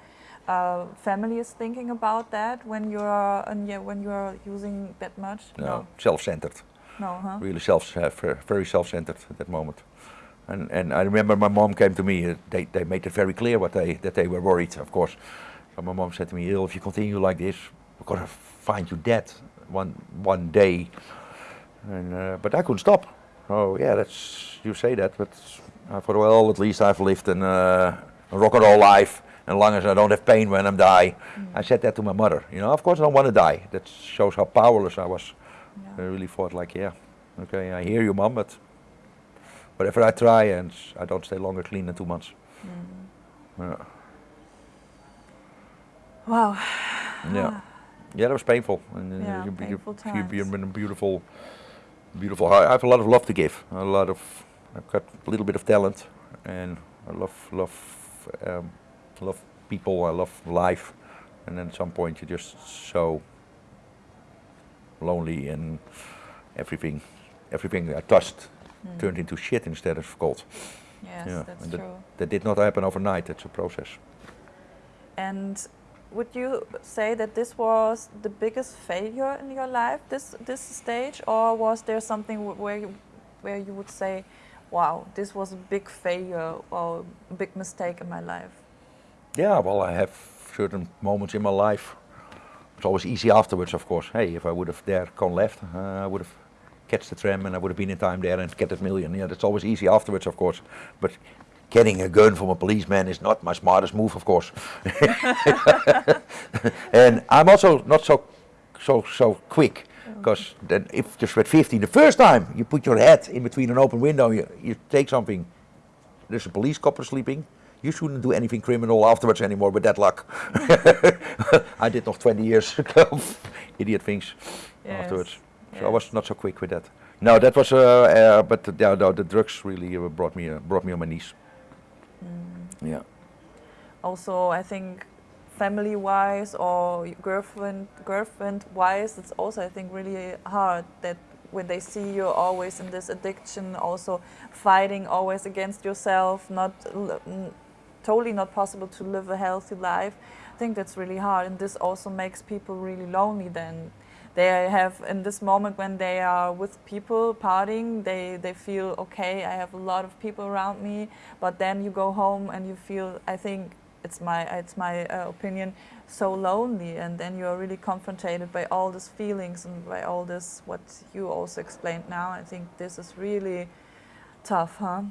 uh, family is thinking about that when you're and yeah, when you're using that much? No, self-centered. no, huh? Really self, uh, very self-centered at that moment. And and I remember my mom came to me. Uh, they they made it very clear what they that they were worried. Of course, so my mom said to me, "Il, if you continue like this, we're gonna find you dead one one day." And uh, but I couldn't stop. Oh yeah, that's you say that, but I thought, well, at least I've lived an, uh, a rock and roll life, and as long as I don't have pain when I'm die. I said that to my mother. You know, of course I don't want to die. That shows how powerless I was. I really thought like, yeah, okay, I hear you, mom, but whatever I try, and I don't stay longer clean than two months. Yeah. Wow. Yeah, yeah, that was painful. And uh, Yeah, you, painful you, you, you're times. in a beautiful, beautiful. I I have a lot of love to give. A lot of, I've got a little bit of talent, and I love, love, um, love people. I love life, and then at some point you're just so lonely, and everything, everything I touched turned into shit instead of gold. Yes, Yeah, that's and that- true. That did not happen overnight. It's a process. And would you say that this was the biggest failure in your life, this this stage, or was there something where you, where you would say, "Wow, this was a big failure or a big mistake in my life"? Yeah, well, I have certain moments in my life. It's always easy afterwards, of course. Hey, if I would have there gone left, uh, I would have catch the tram and I would have been in time there and get that million. Yeah, that's always easy afterwards, of course. But getting a gun from a policeman is not my smartest move, of course. and I'm also not so so so quick. Because then if just at 15, the first time you put your head in between an open window, you, you take something, there's a police copper sleeping, you shouldn't do anything criminal afterwards anymore with that luck. I did nog 20 years of idiot things Yes, afterwards. So I was not so quick with that. No, that was, uh, uh, but uh, no, the drugs really uh, brought me, uh, brought me on my knees. Yeah. Also, I think family-wise or girlfriend girlfriend-wise, it's also I think really hard that when they see you always in this addiction, also fighting always against yourself, not totally not possible to live a healthy life. I think that's really hard, and this also makes people really lonely. Then they have in this moment when they are with people partying, they they feel okay. I have a lot of people around me, but then you go home and you feel. I think it's my it's my uh, opinion so lonely, and then you are really confronted by all these feelings and by all this what you also explained now. I think this is really tough, huh?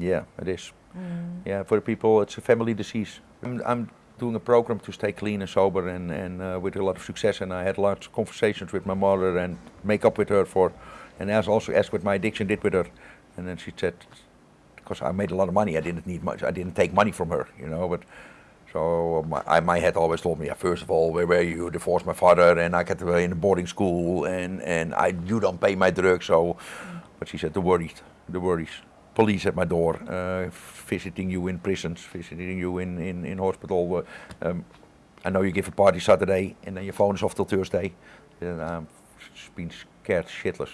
Yeah, it is. Yeah, for the people, it's a family disease. I'm, I'm doing a program to stay clean and sober and, and uh, with a lot of success. And I had of conversations with my mother and make up with her for, and as also asked what my addiction did with her. And then she said, because I made a lot of money, I didn't need much, I didn't take money from her, you know, but so my, I, my head always told me, yeah, first of all, where were you? Divorced my father, and I got in a boarding school, and and I you don't pay my drugs, so. But she said the worries, the worries. Police at my door, uh, visiting you in prisons, visiting you in in in hospital. uh, Um, I know you give a party Saturday, and then your phone is off till Thursday. And I'm been scared shitless.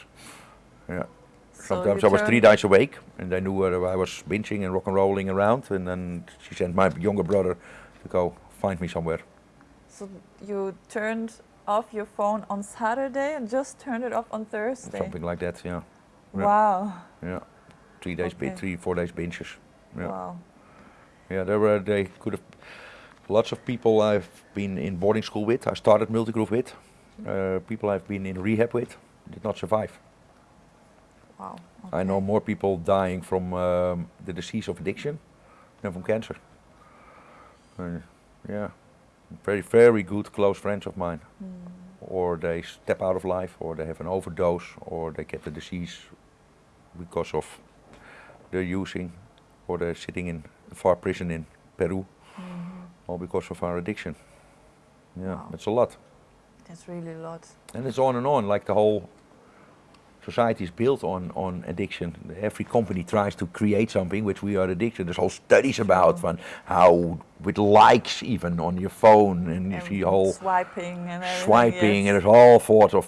Yeah. So Sometimes I was three nights awake, and they knew uh, I was binging and rock and rolling around. And then she sent my younger brother to go find me somewhere. So you turned off your phone on Saturday and just turned it off on Thursday. Something like that, yeah. Yeah. Wow. Yeah. Three days, Okay. three, four days benches. Yeah. Wow. Yeah, there were, they could have, lots of people I've been in boarding school with, I started Multigroove with, uh, people I've been in rehab with, did not survive. Wow. I know more people dying from um, the disease of addiction than from cancer. Uh, yeah, very, very good close friends of mine. Or they step out of life, or they have an overdose, or they get the disease because of their using, or they're sitting in a far prison in Peru, mm-hmm. all because of our addiction. Yeah, Wow. it's a lot. That's really a lot. And it's on and on, like the whole society is built on, on addiction. Every company tries to create something which we are addicted. There's whole studies about van how with likes even on your phone and you see And whole swiping and everything. swiping yes. and there's all sorts of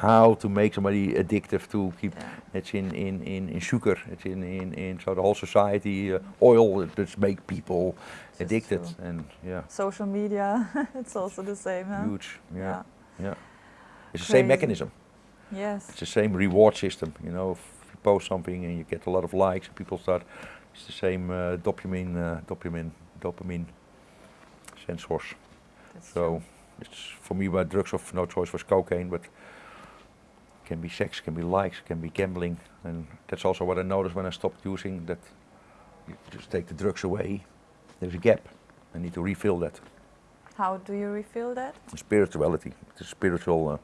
how to make somebody addictive to keep Yeah. it's in, in, in, in sugar, it's in, in, in so the whole society uh, oil that make people is addicted and yeah, Social media, it's also the same, huh? huge. Yeah. Yeah. Yeah. It's the same mechanism. Yes. It's the same reward system, you know. If you post something and you get a lot of likes, people start. It's the same uh, dopamine, uh, dopamine, dopamine sensors. That's So true. it's for me, my drugs of no choice was cocaine, but can be sex, can be likes, can be gambling, and that's also what I noticed when I stopped using. That you just take the drugs away, there's a gap. I need to refill that. How do you refill that? Spirituality. It's a spiritual uh,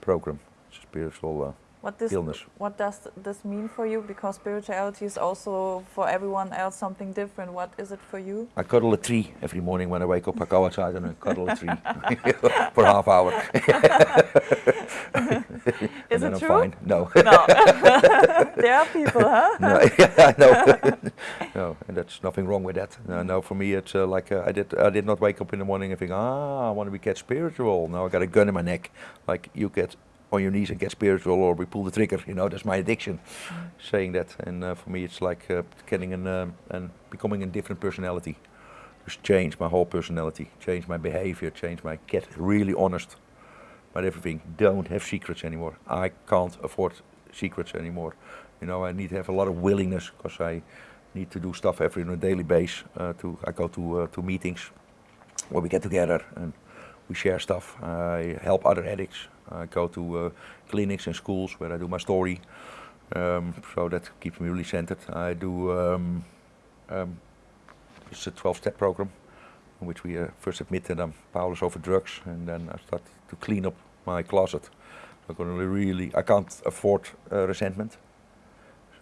program. It's a spiritual uh, What this illness. what does this mean for you? Because spirituality is also for everyone else something different. What is it for you? I cuddle a tree every morning when I wake up. I go outside and I cuddle a tree for half hour. Is and then it I'm true? fine. No. No. there are people, huh? no, yeah, no, no, and that's nothing wrong with that. No, no for me, it's uh, like uh, I did. I did not wake up in the morning and think, ah, I want to be get spiritual. No, I got a gun in my neck. Like you get on your knees and get spiritual, or we pull the trigger. You know, that's my addiction. Saying that, and uh, for me, it's like uh, getting an um, and becoming a different personality. Just change my whole personality, change my behavior, change my get really honest about everything. Don't have secrets anymore. I can't afford secrets anymore. You know, I need to have a lot of willingness because I need to do stuff every on a daily basis. Uh, to I go to uh, to meetings where we get together and we share stuff. I help other addicts. I go to uh, clinics and schools where I do my story. Um, so that keeps me really centered. I do um, um, it's a 12-step program in which we uh, first admit that I'm powerless over drugs, and then I start to clean up my closet. I'm going to really, I can't afford uh, resentment,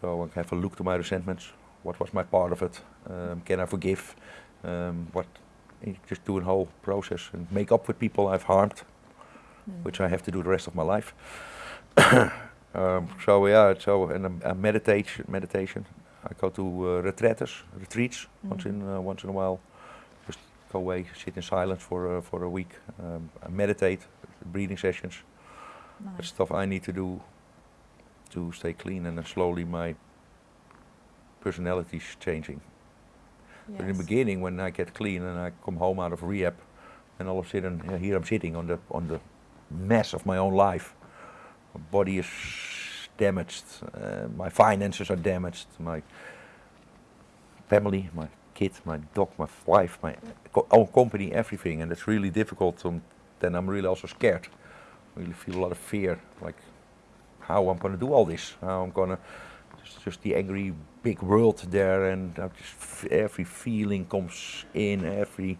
so I have a look to my resentments. What was my part of it? Um, can I forgive? Um, what? Eh, Just do a whole process and make up with people I've harmed, which I have to do the rest of my life. um, so yeah, so and um, uh, meditation, meditation. I go to uh, retreats, retreats once in uh, once in a while. Just go away, sit in silence for uh, for a week. Um, I meditate, breathing sessions. That's stuff I need to do to stay clean, and then slowly my personality's changing. But in the beginning, when I get clean and I come home out of rehab, and all of a sudden uh, here I'm sitting on the on the mess of my own life. My body is damaged. Uh, my finances are damaged. My family, my kid, my dog, my wife, my co- own company, everything, and it's really difficult. Um, then I'm really also scared. Really feel a lot of fear, like how I'm gonna do all this. How I'm gonna just, just the angry big world there, and just every feeling comes in. Every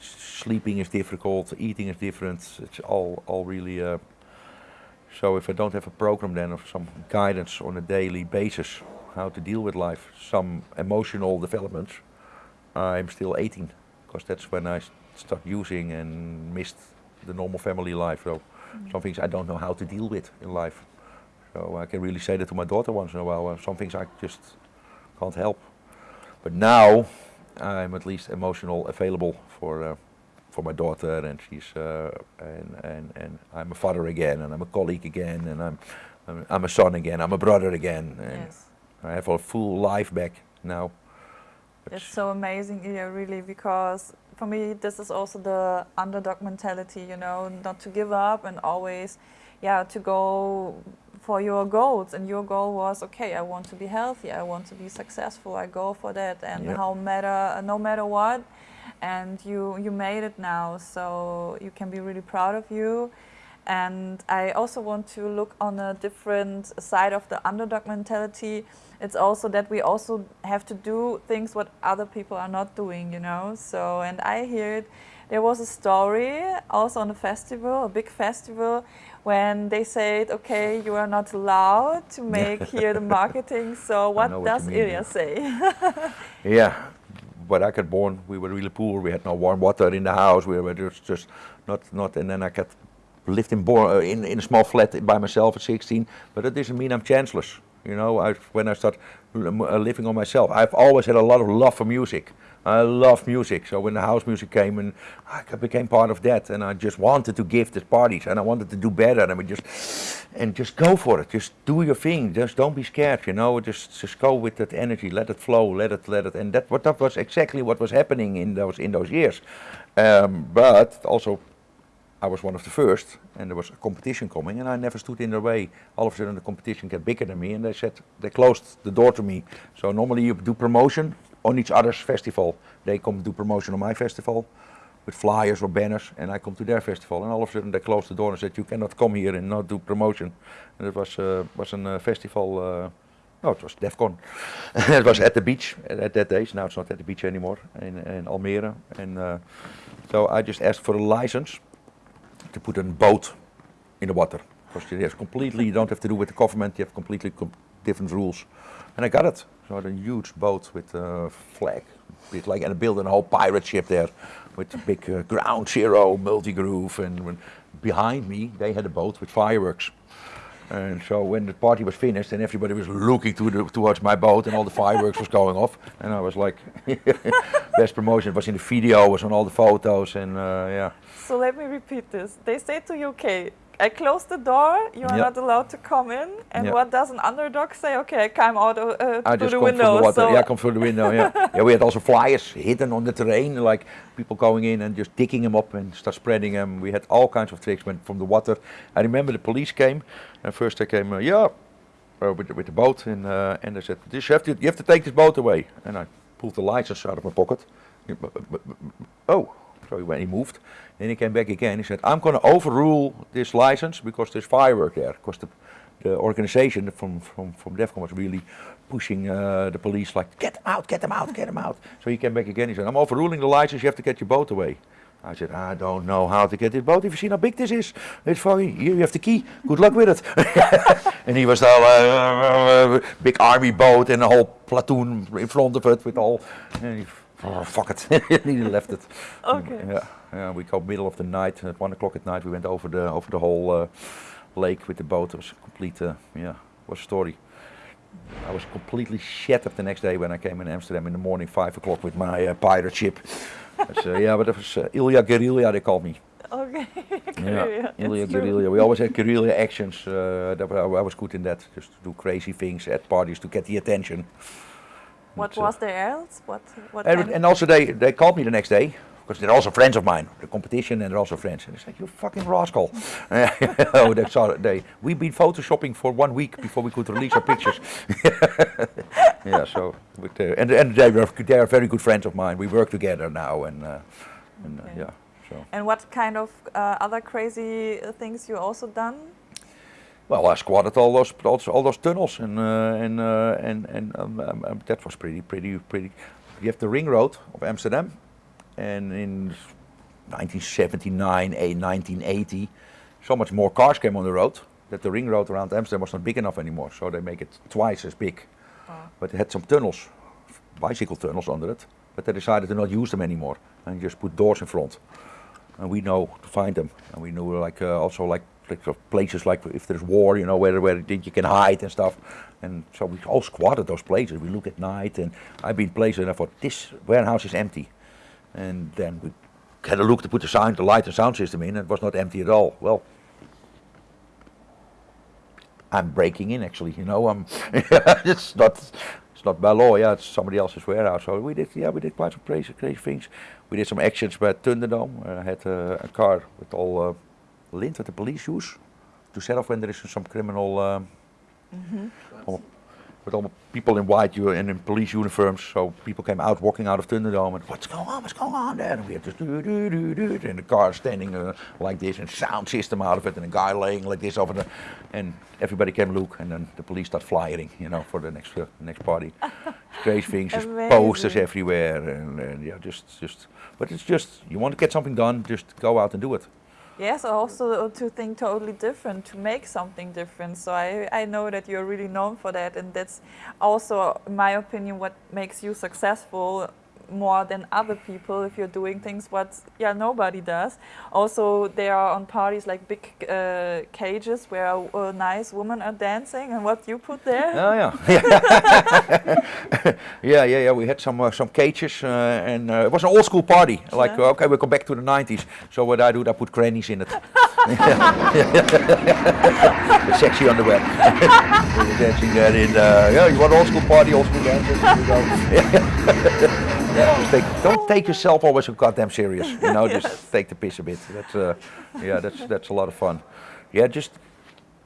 sleeping is difficult, eating is different. It's all all really. Uh, so if I don't have a program then of some guidance on a daily basis how to deal with life, some emotional developments, I'm still 18 because that's when I start using and missed the normal family life. So some things I don't know how to deal with in life. So I can really say that to my daughter once in a while. Uh, some things I just can't help. But now I'm at least emotional available for uh, for my daughter, and she's uh, and, and and I'm a father again, and I'm a colleague again, and I'm I'm, I'm a son again, I'm a brother again, and Yes. I have a full life back now. It's so amazing, yeah, really, because for me, this is also the underdog mentality, you know, not to give up and always, yeah, to go for your goals. And your goal was, okay, I want to be healthy, I want to be successful, I go for that, and Yeah. how matter, no matter what, and you you made it now, so you can be really proud of you. And I also want to look on a different side of the underdog mentality. It's also that we also have to do things what other people are not doing, you know. So, and I heard there was a story also on a festival, a big festival, when they said, okay, you are not allowed to make here the marketing. So, what what does mean, Ilya say? Yeah, when I got born, we were really poor. We had no warm water in the house. We were just, just not, not. And then I got lived in, Bor- uh, in in a small flat by myself at 16. But that doesn't mean I'm chanceless. You know, I, when I start uh, living on myself, I've always had a lot of love for music. I love music. So when the house music came, and I became part of that, and I just wanted to give the parties, and I wanted to do better, and we just and just go for it. Just do your thing. Just don't be scared. You know, just just go with that energy. Let it flow. Let it let it. And that what that was exactly what was happening in those in those years. Um, but also I was one of the first, and there was a competition coming, and I never stood in their way. All of a sudden, the competition got bigger than me, and they said they closed the door to me. So normally you do promotion on each other's festival. They come do promotion on my festival with flyers or banners, and I come to their festival. And all of a sudden, they closed the door and said, "You cannot come here and not do promotion." And it was uh, was a uh, festival. Uh, no, it was DEFCON. it was at the beach at, at that days. Now it's not at the beach anymore in, in Almere. And uh, so I just asked for a license to put a boat in the water. because you have completely, you don't have to do with the government, you have completely com different rules. And I got it. So a huge boat with a flag, bit like, and I built a whole pirate ship there with big uh, ground zero Multigroove. And when, behind me, they had a boat with fireworks. And so when the party was finished and everybody was looking to the, towards my boat and all the fireworks was going off, and I was like, best promotion was in the video, was on all the photos, and uh, yeah. So let me repeat this. They say to okay, I close the door, you are Yeah. not allowed to come in. And Yeah. what does an underdog say? Okay, I climb out uh, I through just the come window. the water. so yeah, come through the window. Yeah, yeah. We had also flyers hidden on the terrain, like people going in and just digging them up and start spreading them. We had all kinds of tricks when, from the water. I remember the police came, and first they came, uh, yeah, uh, with, the, with the boat, and uh, and they said, "This you have to you have to take this boat away." And I pulled the license out of my pocket. Oh, so he moved. Then he came back again. He said, "I'm going to overrule this license because there's firework there." Because the the organization from from from Defqon was really pushing uh, the police like, "Get them out! Get them out! Get them out!" So he came back again. He said, "I'm overruling the license. You have to get your boat away." I said, I don't know how to get this boat. Have you seen how big this is? It's fucking, here you have the key. Good luck with it. and he was all, uh, uh, big army boat and a whole platoon in front of it with all, oh, fuck it. he left it. Okay. Yeah, yeah, we go middle of the night, at one o'clock at night, we went over the, over the whole uh, lake with the boat. It was a complete, uh, yeah, was a story. I was completely shattered the next day when I came in Amsterdam in the morning, five o'clock with my uh, pirate ship. Uh, yeah, but that was uh, Ilya Guerrilla, they called me. Okay. Yeah, Ilya. Guerrilla. We always had guerrilla actions. Uh, that, wa- I was good in that, just to do crazy things at parties to get the attention. What But, uh, was there else? What? What? And, and also they, they called me the next day, because they're also friends of mine, the competition, and they're also friends. And they said, you fucking rascal. oh, they saw they, we've been photoshopping for one week before we could release our pictures. yeah, so, with, uh, and, and they, were, they are very good friends of mine. We work together now, and, uh, and uh, yeah, so. And what kind of uh, other crazy uh, things you also done? Well, I squatted all those all, those- tunnels, and uh, and uh, and and um, um, um, that was pretty pretty pretty. You have the ring road of Amsterdam, and in 1979, eh, 1980, so much more cars came on the road that the ring road around Amsterdam was not big enough anymore. So they make it twice as big, but they had some tunnels, bicycle tunnels under it. But they decided to not use them anymore and just put doors in front and we know to find them. And we knew like uh, also like, like of places like if there's war, you know, where where you can hide and stuff. And so we all squatted those places. We look at night, and I've been places, and I thought this warehouse is empty. And then we had a look to put the sound, the light and sound system in. and It was not empty at all. Well. I'm breaking in actually, you know. I'm it's not it's not by law, yeah, it's somebody else's warehouse. So we did yeah, we did quite some crazy crazy things. We did some actions by Thunderdome. I had uh, a car with all uh, lint that the police use to set off when there is some criminal um, all- with all people in white and in police uniforms. So people came out walking out of Thunderdome and what's going on? What's going on there? And we had just do do do do and the car standing uh, like this and sound system out of it and a guy laying like this over the and everybody came look and then the police start flying, you know, for the next uh, next party. Crazy things, just posters everywhere and, and yeah, just just. But it's just you want to get something done, just go out and do it. Yes, also to think totally different, to make something different. So I, I know that you're really known for that, and that's also, in my opinion, what makes you successful more than other people if you're doing things what yeah nobody does. Also, they are on parties like big uh, cages where uh, nice women are dancing, and what you put there. Oh yeah, yeah, yeah, yeah. yeah. We had some uh, some cages, uh, and uh, it was an old school party. Like uh, okay, we go back to the 90s. So what I do, I put grannies in it. the sexy underwear. Dancing there in. Uh, yeah, you want old school party, old school dancing? Here you go. Yeah, just take, don't take yourself always so goddamn serious. You know, just take the piss a bit. That's uh, yeah, that's that's a lot of fun. Yeah, just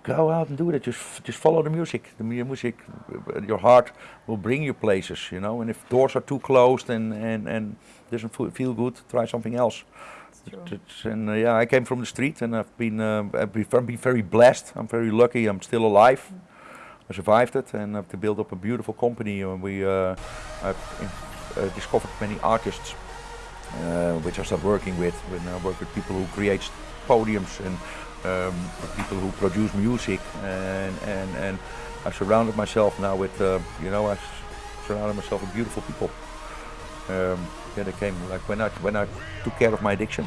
go out and do it. Just just follow the music. The music, uh, your heart will bring you places, you know. And if doors are too closed and and and doesn't feel good, try something else. And uh, yeah, I came from the street, and I've been uh, I've been very blessed. I'm very lucky. I'm still alive. I survived it, and I've built up a beautiful company. And we uh, I've uh, discovered many artists, uh, which I start working with. When I work with people who create podiums and um, people who produce music, and and and I surrounded myself now with, uh, you know, I surrounded myself with beautiful people. Um, yeah, they came like when I when I took care of my addiction,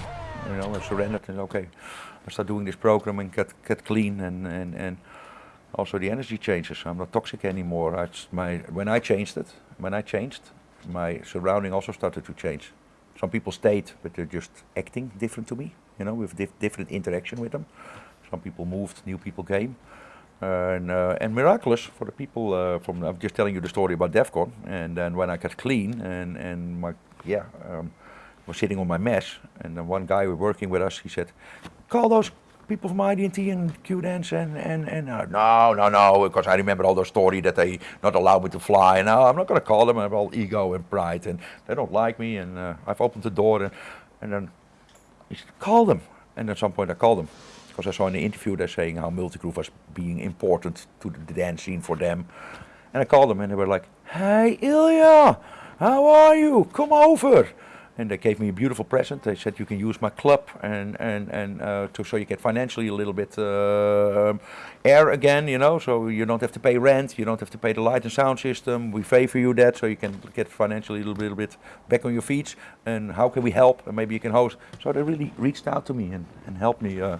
you know, I surrendered and okay, I start doing this program and get get clean and and and also the energy changes. I'm not toxic anymore. I, my when I changed it, when I changed, my surrounding also started to change. Some people stayed, but they're just acting different to me. You know, with dif- different interaction with them. Some people moved, new people came. and, uh, and miraculous for the people uh, from I'm just telling you the story about Defqon and then when I got clean and and my yeah um, was sitting on my mess and then one guy working with us he said call those people from IDT and Q Dance and and and uh, no no no because I remember all those story that they not allowed me to fly and now I'm not gonna call them I have all ego and pride and they don't like me and uh, I've opened the door and, and then he said, call them. And at some point I called them. Because I saw in the interview they're saying how Multigroove was being important to the dance scene for them. And I called them and they were like, Hey Ilya, how are you? Come over. And they gave me a beautiful present. They said you can use my club and and and uh, to so you get financially a little bit uh, air again, you know. So you don't have to pay rent, you don't have to pay the light and sound system. We favor you that, so you can get financially a little, little bit back on your feet. And how can we help? And maybe you can host. So they really reached out to me and and helped me. Uh,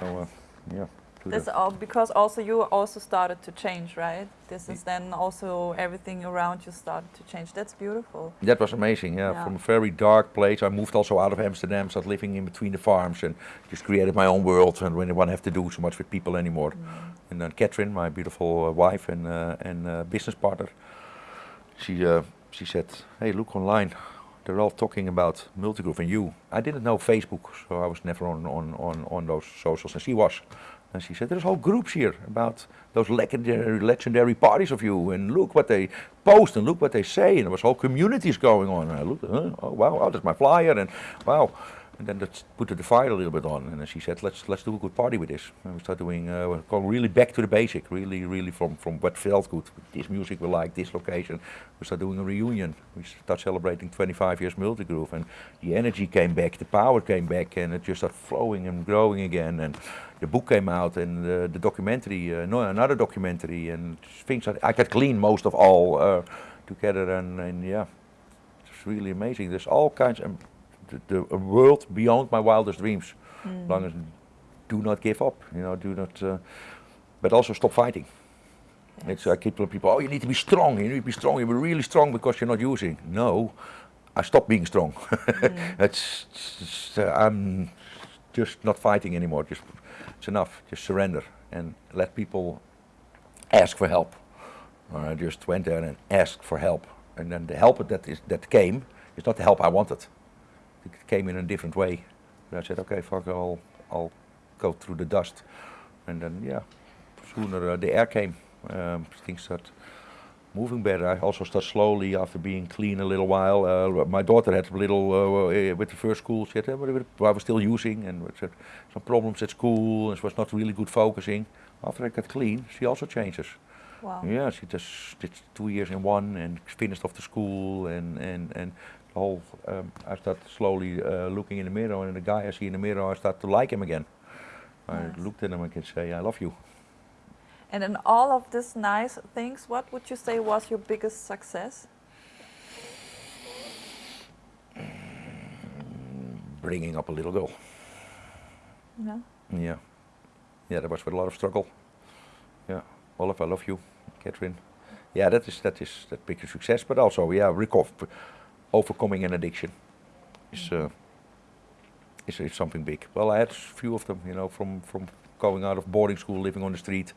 so uh, yeah. This all because also you also started to change, right? This is then also everything around you started to change. That's beautiful. That was amazing, yeah. Yeah. From a very dark place, I moved also out of Amsterdam, started living in between the farms, and just created my own world. And when I didn't have to do so much with people anymore. And then Catherine, my beautiful uh, wife and uh, and uh, business partner, she uh, she said, "Hey, look online. They're all talking about Multigroove and you." I didn't know Facebook, so I was never on on on, on those socials, and she was. And she said, "There's whole groups here about those legendary legendary parties of you, and look what they post, and look what they say, and there was whole communities going on." And I looked, huh? oh wow, oh, that's my flyer, and wow. And then that put the fire a little bit on, and she said, "Let's let's do a good party with this." And we start doing, uh, we go really back to the basic, really, really from from what felt good. This music we like, this location. We start doing a reunion. We start celebrating 25 years Multigroove, and the energy came back, the power came back, and it just started flowing and growing again. And the book came out, and uh, the documentary, uh, no, another documentary, and things. I got clean most of all uh, together, and, and yeah, it's really amazing. There's all kinds of the, a world beyond my wildest dreams. As long as do not give up, you know, do not, uh, but also stop fighting. It's I keep telling people, oh, you need to be strong. You need to be strong. You're really strong because you're not using. No, I stopped being strong. it's, it's, uh, I'm just not fighting anymore. Just it's enough. Just surrender and let people ask for help. I just went there and asked for help, and then the help that is that came is not the help I wanted. It came in a different way. I said, okay, fuck, I'll I'll go through the dust, and then yeah, sooner uh, the air came. Um, things start moving better. I also start slowly after being clean a little while. Uh, my daughter had a little uh, with the first school. She had uh, I was still using and had some problems at school and she was not really good focusing. After I got clean, she also changes. Wow. Yeah, she just did two years in one and finished off the school and and and whole. Um, I start slowly uh, looking in the mirror and the guy I see in the mirror, I start to like him again. I looked at him and can say, "I love you." And in all of these nice things, what would you say was your biggest success? Bringing up a little girl. Yeah. Yeah, yeah, that was with a lot of struggle. Yeah, Olaf, I love you, Catherine. Yeah, that is that is that big success, but also yeah, recover, overcoming an addiction is uh, is, is something big. Well, I had a few of them, you know, from from going out of boarding school, living on the street,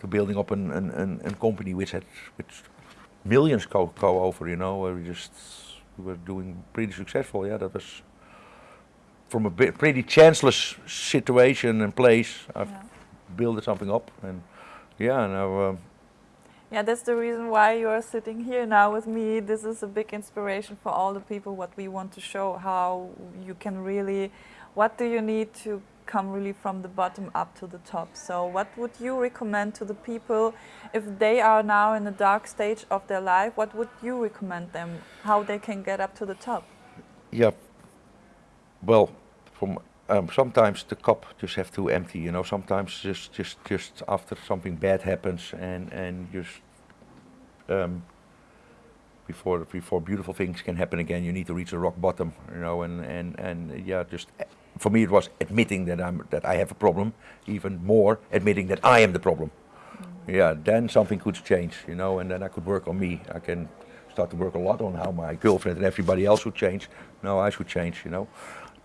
to building up an an, an, an company which had which millions go go over, you know, where we just we were doing pretty successful. Yeah, that was from a bit, pretty chanceless situation and place. I've Yeah. built something up, and yeah, now um, Yeah, that's the reason why you are sitting here now with me. This is a big inspiration for all the people. What we want to show how you can really, what do you need to come really from the bottom up to the top. So, what would you recommend to the people if they are now in a dark stage of their life? What would you recommend them? How they can get up to the top? yeah. Well, from um, sometimes the cup just have to empty. You know, sometimes just just just after something bad happens and and just um, before before beautiful things can happen again, you need to reach the rock bottom. You know, and and and yeah, just uh, for me it was admitting that I'm that I have a problem. Even more admitting that I am the problem. Yeah, then something could change. You know, and then I could work on me. I can start to work a lot on how my girlfriend and everybody else would change. No, I should change. You know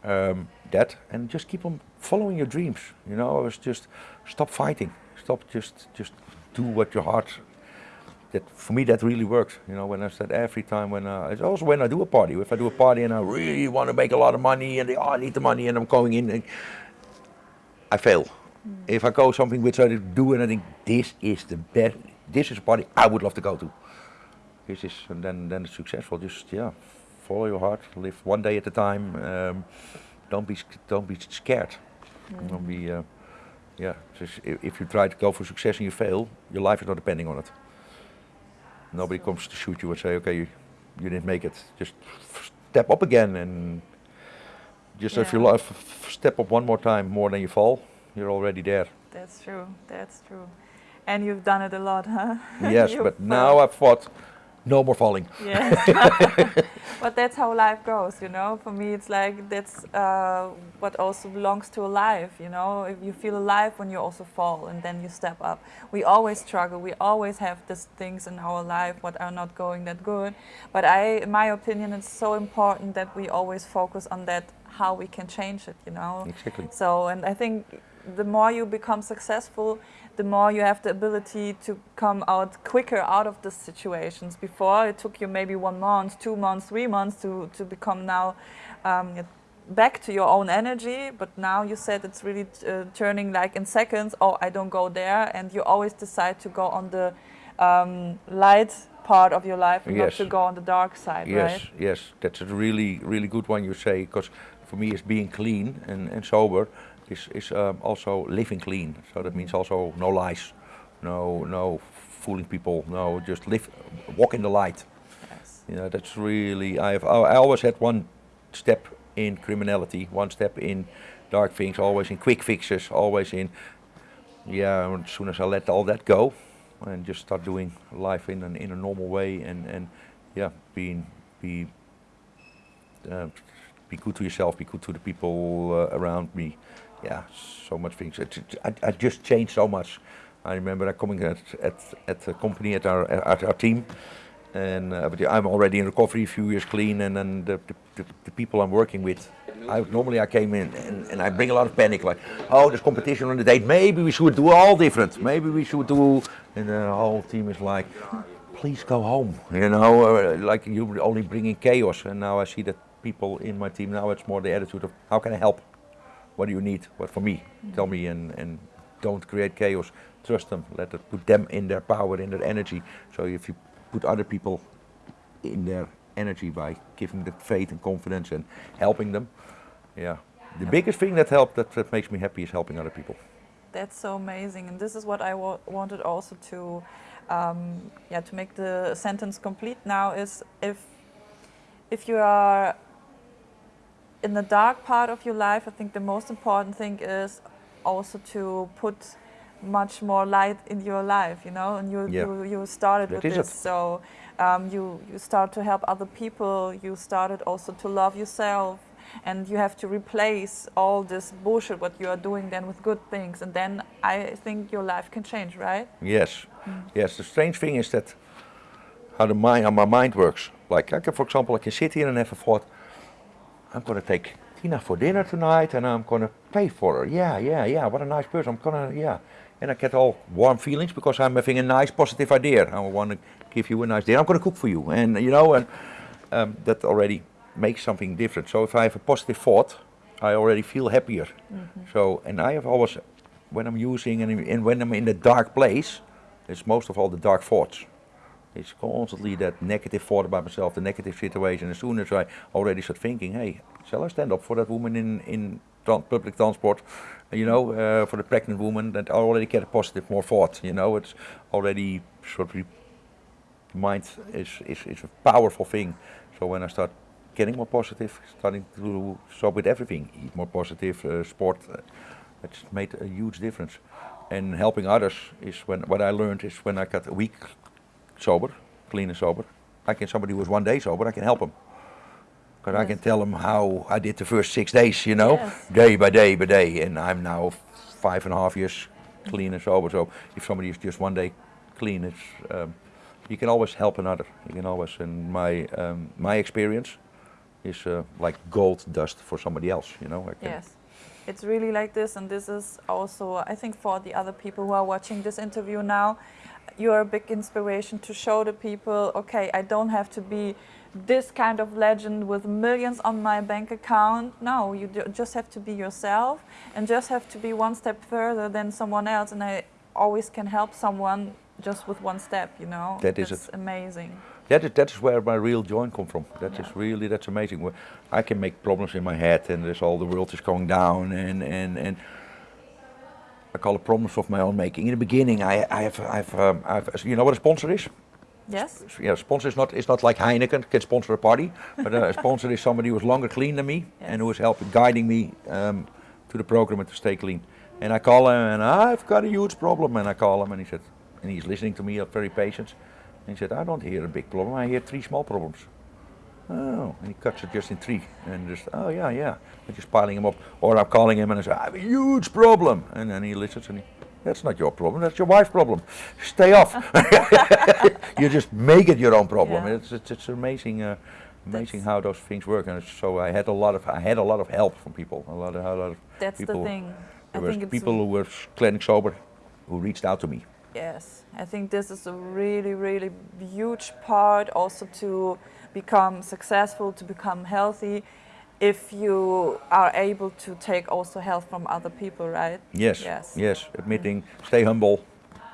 um, that and just keep on following your dreams. You know, I was just stop fighting, stop just just do what your heart. That for me that really works. You know, when I said every time when uh, it's also when I do a party. If I do a party and I really want to make a lot of money and they oh, I need the money and I'm going in, and I fail. If I go something which I do and I think this is the best, this is a party I would love to go to. This is and then then it's successful. Just yeah, follow your heart, live one day at a time. Um, don't be don't be scared. Don't be uh, yeah. Just if, if you try to go for success and you fail, your life is not depending on it. Nobody comes to shoot you and say, okay, you, you didn't make it. Just step up again and just if you Yeah. li- f- f- step up one more time more than you fall, you're already there. That's true. That's true. And you've done it a lot, huh? yes, but now I've thought, no more falling. Yes. but that's how life goes, you know. For me, it's like that's uh, what also belongs to a life, you know. If you feel alive when you also fall and then you step up. We always struggle. We always have these things in our life what are not going that good. But I, in my opinion, it's so important that we always focus on that how we can change it, you know. Exactly. So, and I think the more you become successful, the more you have the ability to come out quicker out of the situations. Before it took you maybe one month, two months, three months to, to become now um, back to your own energy. But now you said it's really uh, turning like in seconds. Oh, I don't go there, and you always decide to go on the um, light part of your life, and not to go on the dark side, Yes, right? yes, that's a really, really good one you say, because for me, it's being clean and, and sober is, is um, also living clean. So that means also no lies, no, no fooling people, no, just live, walk in the light. Yes. You know, that's really, I've, I always had one step in criminality, one step in dark things, always in quick fixes, always in, yeah, as soon as I let all that go and just start doing life in, an, in a normal way and, and yeah, being, be, uh, be good to yourself, be good to the people uh, around me. Yeah, so much things. It, it, I, I just changed so much. I remember coming at at at the company at our at our team, and uh, but I'm already in recovery, a few years clean, and then the the, the, people I'm working with. I normally I came in and, and I bring a lot of panic, like, oh, there's competition on the date. Maybe we should do all different. Maybe we should do, and the whole team is like, please go home. You know, uh, like you're only bringing chaos. And now I see that people in my team now it's more the attitude of how can I help? What do you need? What for me? Tell me and and don't create chaos. Trust them. Let it put them in their power, in their energy. So if you put other people in their energy by giving them faith and confidence and helping them, yeah. The biggest thing that helped that, that makes me happy is helping other people. That's so amazing, and this is what I wa- wanted also to, um, yeah, to make the sentence complete. Now is if, if you are in the dark part of your life, I think the most important thing is also to put much more light in your life. You know, and you Yeah. you, you started That with this, so um, you you start to help other people. You started also to love yourself and you have to replace all this bullshit what you are doing then with good things and then i think your life can change right Yes, yes. The strange thing is that how the mind, how my mind works. Like I can, for example, I can sit here and have a thought. I'm gonna take Tina for dinner tonight, and I'm gonna pay for her. Yeah, yeah, yeah. What a nice person. I'm gonna, yeah. And I get all warm feelings because I'm having a nice, positive idea. I want to give you a nice dinner. I'm gonna cook for you, and you know, and um, that already makes something different. So if I have a positive thought, I already feel happier. So, and I have always, when I'm using and, and when I'm in a dark place, it's most of all the dark thoughts. It's constantly that negative thought about myself, the negative situation. As soon as I already start thinking, hey, shall I stand up for that woman in, in public transport? You know, uh, for the pregnant woman, that I already get a positive more thought. You know, it's already sort of, mind is, is, is a powerful thing. So when I start getting more positive, starting to stop with everything, eat more positive, uh, sport. Uh, it's made a huge difference. And helping others is when what I learned is when I got a week sober, clean and sober. I can somebody who was one day sober, I can help them. Because I can tell them how I did the first six days, you know, Yes. day by day by day. And I'm now five and a half years clean and sober. So if somebody is just one day clean, it's um, you can always help another. You can always, and my um, my experience is uh, like gold dust for somebody else. You know, I can, Yes. It's really like this, and this is also, I think, for the other people who are watching this interview now, you are a big inspiration to show the people okay, I don't have to be this kind of legend with millions on my bank account. No, you just have to be yourself and just have to be one step further than someone else. And I always can help someone just with one step, you know? That is it. amazing. That is that is where my real joy come from. That is Yeah. really that's amazing. I can make problems in my head, and there's all the world is going down, and and and I call it problems of my own making. In the beginning, I I have I've um, I've you know what a sponsor is. Yes? Yeah, sponsor is not is not like Heineken can sponsor a party, but uh, a sponsor is somebody who's longer clean than me and who is helping guiding me um, to the program and to stay clean. And I call him and I've got a huge problem, and I call him and he said, and he's listening to me, very patient. And he said, I don't hear a big problem, I hear three small problems. Oh, and he cuts it just in three, and just oh yeah yeah, and just piling him up. Or I'm calling him and I say, I have a huge problem, and then he listens and he, that's not your problem, that's your wife's problem. Stay off. you just make it your own problem. Yeah. It's, it's it's amazing, uh, amazing That's- how those things work. And so I had a lot of I had a lot of help from people, a lot of a lot of That's the people. thing. I There were think people who were cleaning sober, who reached out to me. Yes, I think this is a really, really huge part also to become successful, to become healthy, if you are able to take also help from other people, right? Yes, Yes. yes, admitting, stay humble,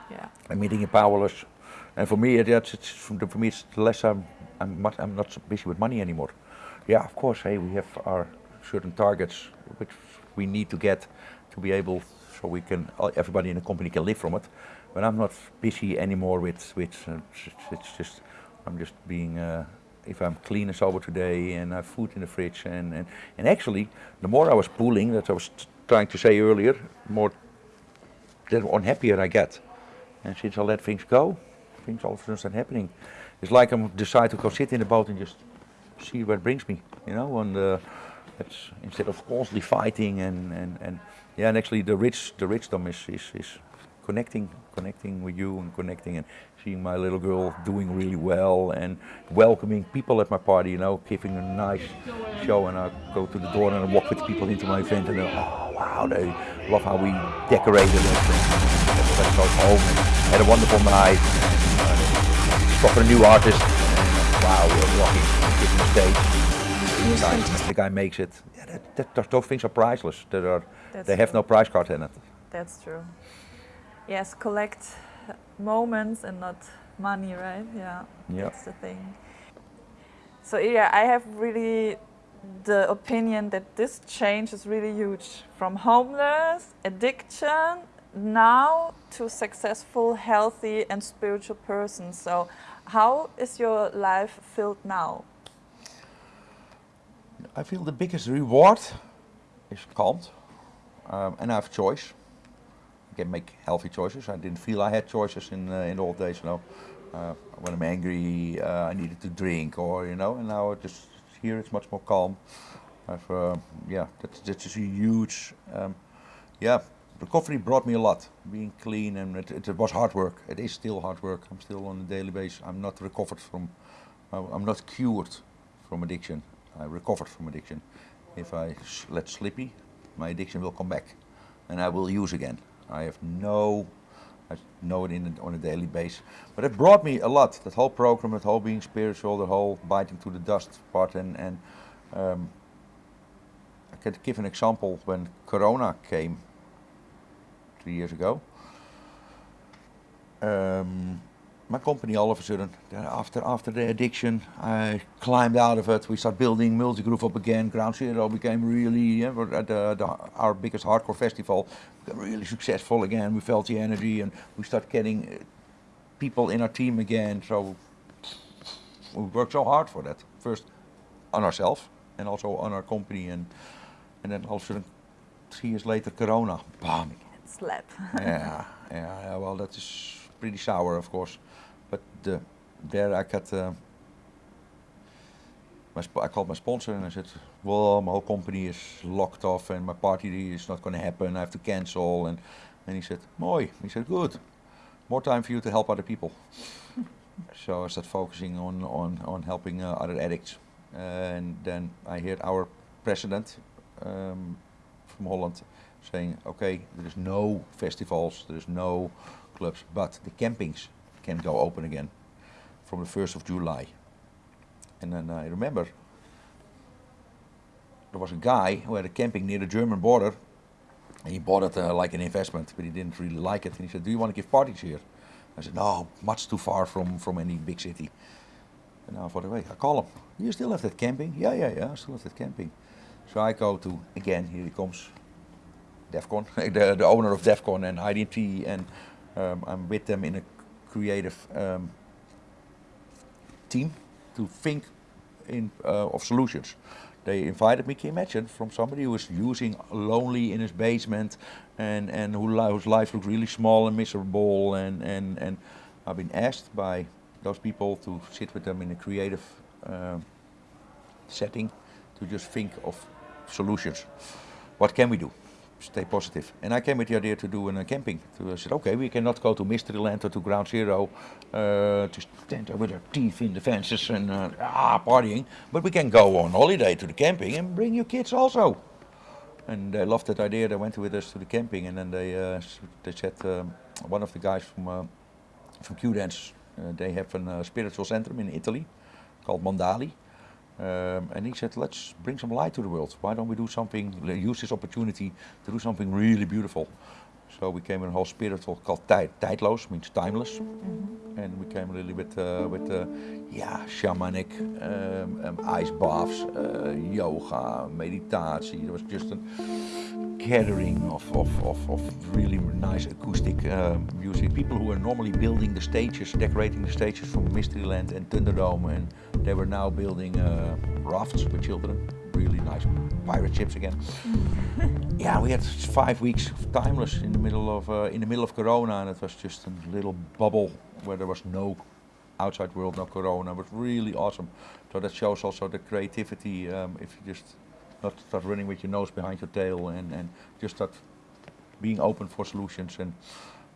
Yeah. admitting you're powerless. And for me, it, it's, it's, for me, it's less I'm, I'm, much, I'm not so busy with money anymore. Yeah, of course, hey, we have our certain targets which we need to get to be able, so we can, uh, everybody in the company can live from it. But I'm not busy anymore with, with uh, it's, just, I'm just being, uh, if I'm clean and sober today and I have food in the fridge and, and, and actually, the more I was pulling, that I was trying to say earlier, more the unhappier I get. And since I let things go, things all of a sudden start happening. It's like I'm decide to go sit in the boat and just see where it brings me, you know. And uh, instead of constantly fighting and, and, and yeah, and actually the rich the richdom is, is, is connecting connecting with you and connecting and seeing my little girl doing really well and welcoming people at my party, you know, giving a nice show and I go to the door and I walk with people into my event and they're, oh wow, they love how we decorated it. And everybody goes home and had a wonderful night. And, uh, a new artist. And, wow, we're rocking, giving the stage. The guy, the guy makes it. Yeah, that, that, those, those things are priceless. That are, That's they have true. no price card in it. That's true. Yes, collect moments and not money, right? Yeah, Yeah. that's the thing. So yeah, I have really the opinion that this change is really huge. From homeless, addiction, now to successful, healthy and spiritual person. So how is your life filled now? I feel the biggest reward is calmed, um, and I have choice. I can make healthy choices. I didn't feel I had choices in uh, in the old days. You know, uh, when I'm angry, uh, I needed to drink, or you know, and now just here it's much more calm. I've, uh, yeah, that's that's just a huge, um, yeah. Recovery brought me a lot. Being clean and it, it was hard work. It is still hard work. I'm still on a daily basis. I'm not recovered from. I- I'm not cured from addiction. I recovered from addiction. If I let slippy, my addiction will come back, and I will use again. I have no, I know it in, on a daily basis. But it brought me a lot. That whole program, that whole being spiritual, the whole biting to the dust part, and and um, I can give an example. When Corona came three years ago, um, my company all of a sudden, after after the addiction, I climbed out of it. We started building Multigroove up again. Ground Zero became really, yeah, at the, the, our biggest hardcore festival, became really successful again. We felt the energy and we started getting uh, people in our team again. So we worked so hard for that. First, on ourselves and also on our company. And and then all of a sudden, three years later, Corona, bam. Slap. yeah, yeah, yeah. Well, that is pretty sour, of course. But the, there I got. Uh, my sp- I called my sponsor and I said, "Well, my whole company is locked off and my party is not going to happen. I have to cancel." And and he said, "Mooi." He said, "Good. More time for you to help other people." so I started focusing on on on helping uh, other addicts. and then I heard our president um, from Holland saying, "Okay, there is no festivals, there is no clubs, but the campings can go open again from the first of July." And then I remember there was a guy who had a camping near the German border. And he bought it uh, like an investment, but he didn't really like it. And he said, "Do you want to give parties here?" I said, "No, much too far from from any big city." And I thought, wait, I call him. You still have that camping? Yeah, yeah, yeah, I still have that camping. So I go to again. Here he comes, Defqon, the, the owner of Defqon and IDT, and um, I'm with them in a creative um, team to think in uh, of solutions. They invited me, can you imagine, from somebody who was using lonely in his basement and, and who, li- whose life looked really small and miserable and, and, and I've been asked by those people to sit with them in a creative um setting to just think of solutions. What can we do? Stay positive. And I came with the idea to do a uh, camping. So I said, okay, we cannot go to Mysteryland or to Ground Zero uh, to stand there with our teeth in the fences and uh, ah, partying, but we can go on holiday to the camping and bring your kids also. And they loved that idea. They went with us to the camping, and then they uh, they said um, one of the guys from uh, from Q Dance, uh, they have a uh, spiritual center in Italy called Mondali. Um, and he said, let's bring some light to the world. Why don't we do something, use this opportunity to do something really beautiful? So we came in a whole spiritual called tijd, tijdloos, means timeless. And we came a little bit uh, with, uh, yeah, shamanic, um, um, ice baths, uh, yoga, meditatie. There was just a gathering of, of, of, of really nice acoustic uh, music. People who were normally building the stages, decorating the stages from Mysteryland and Thunderdome, and they were now building uh, rafts with children. Really nice pirate ships again. yeah, we had five weeks of timeless in the middle of uh, in the middle of Corona, and it was just a little bubble where there was no outside world, no Corona. Was really awesome. So that shows also the creativity. Um, if you just not start running with your nose behind your tail and, and just start being open for solutions and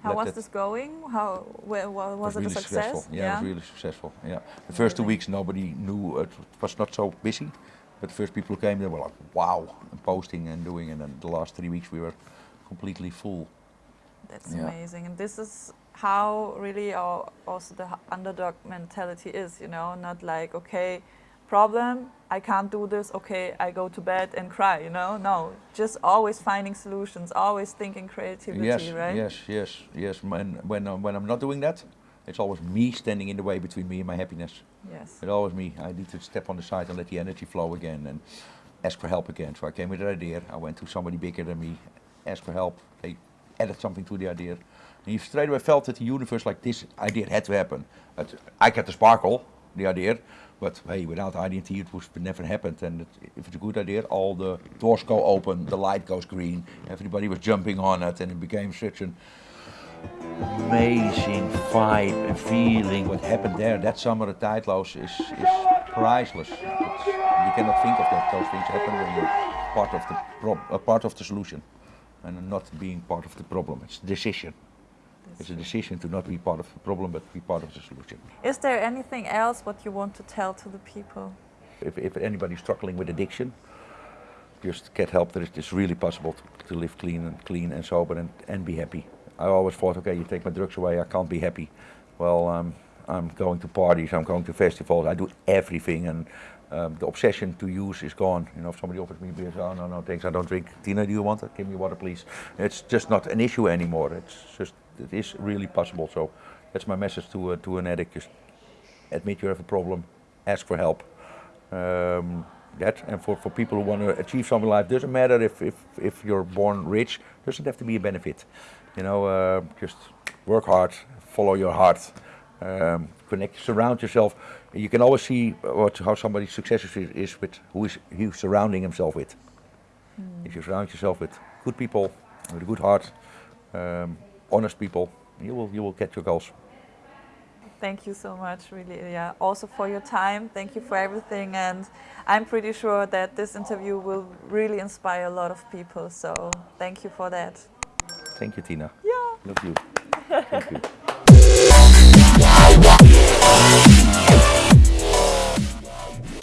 How was this going? How wa- wa- was, it really a success? successful. Yeah, it was really successful. Yeah, the first two weeks nobody knew it was not so busy, but the first people who came they were like, wow, and posting and doing, and then the last three weeks we were completely full. That's Yeah. amazing, and this is how really our, also the underdog mentality is. You know, not like okay, problem, I can't do this. Okay, I go to bed and cry. You know, no, just always finding solutions, always thinking creativity. yes, right? yes, yes, yes. When when I'm, when I'm not doing that, it's always me standing in the way between me and my happiness. Yes. It's always me. I need to step on the side and let the energy flow again and ask for help again. So I came with an idea. I went to somebody bigger than me, asked for help. They added something to the idea. You straight away felt that the universe, like this idea had to happen. But I got the sparkle, the idea. But hey, without IDT, it would never happened. And it, if it's a good idea, all the doors go open, the light goes green. Everybody was jumping on it, and it became such an amazing vibe and feeling. What happened there that summer at Tijdloos is, is priceless. It's, you cannot think of that. Those things happen when you're part of the prob- uh, part of the solution, and not being part of the problem. It's decision. It's a decision to not be part of the problem, but be part of the solution. Is there anything else what you want to tell to the people? If, if anybody's struggling with addiction, just get help. There is, it's really possible to, to live clean and clean and sober and, and be happy. I always thought, okay, you take my drugs away, I can't be happy. Well, um, I'm going to parties, I'm going to festivals, I do everything, and um, the obsession to use is gone. You know, if somebody offers me beer, oh no, no, thanks, I don't drink. Tina, do you want it? Give me water, please. It's just not an issue anymore. It's just, it is really possible. So that's my message to uh, to an addict: just admit you have a problem, ask for help. Um, that and for, for people who want to achieve something in life doesn't matter if, if, if you're born rich doesn't have to be a benefit you know uh, just work hard follow your heart um, connect surround yourself you can always see what how somebody's success is, with who is he's surrounding himself with. If you surround yourself with good people with a good heart, um, honest people, you will, you will get your goals. Thank you so much, really, yeah. Also for your time, thank you for everything, and I'm pretty sure that this interview will really inspire a lot of people, so thank you for that. Thank you, Tina. Yeah. Love you. Thank you.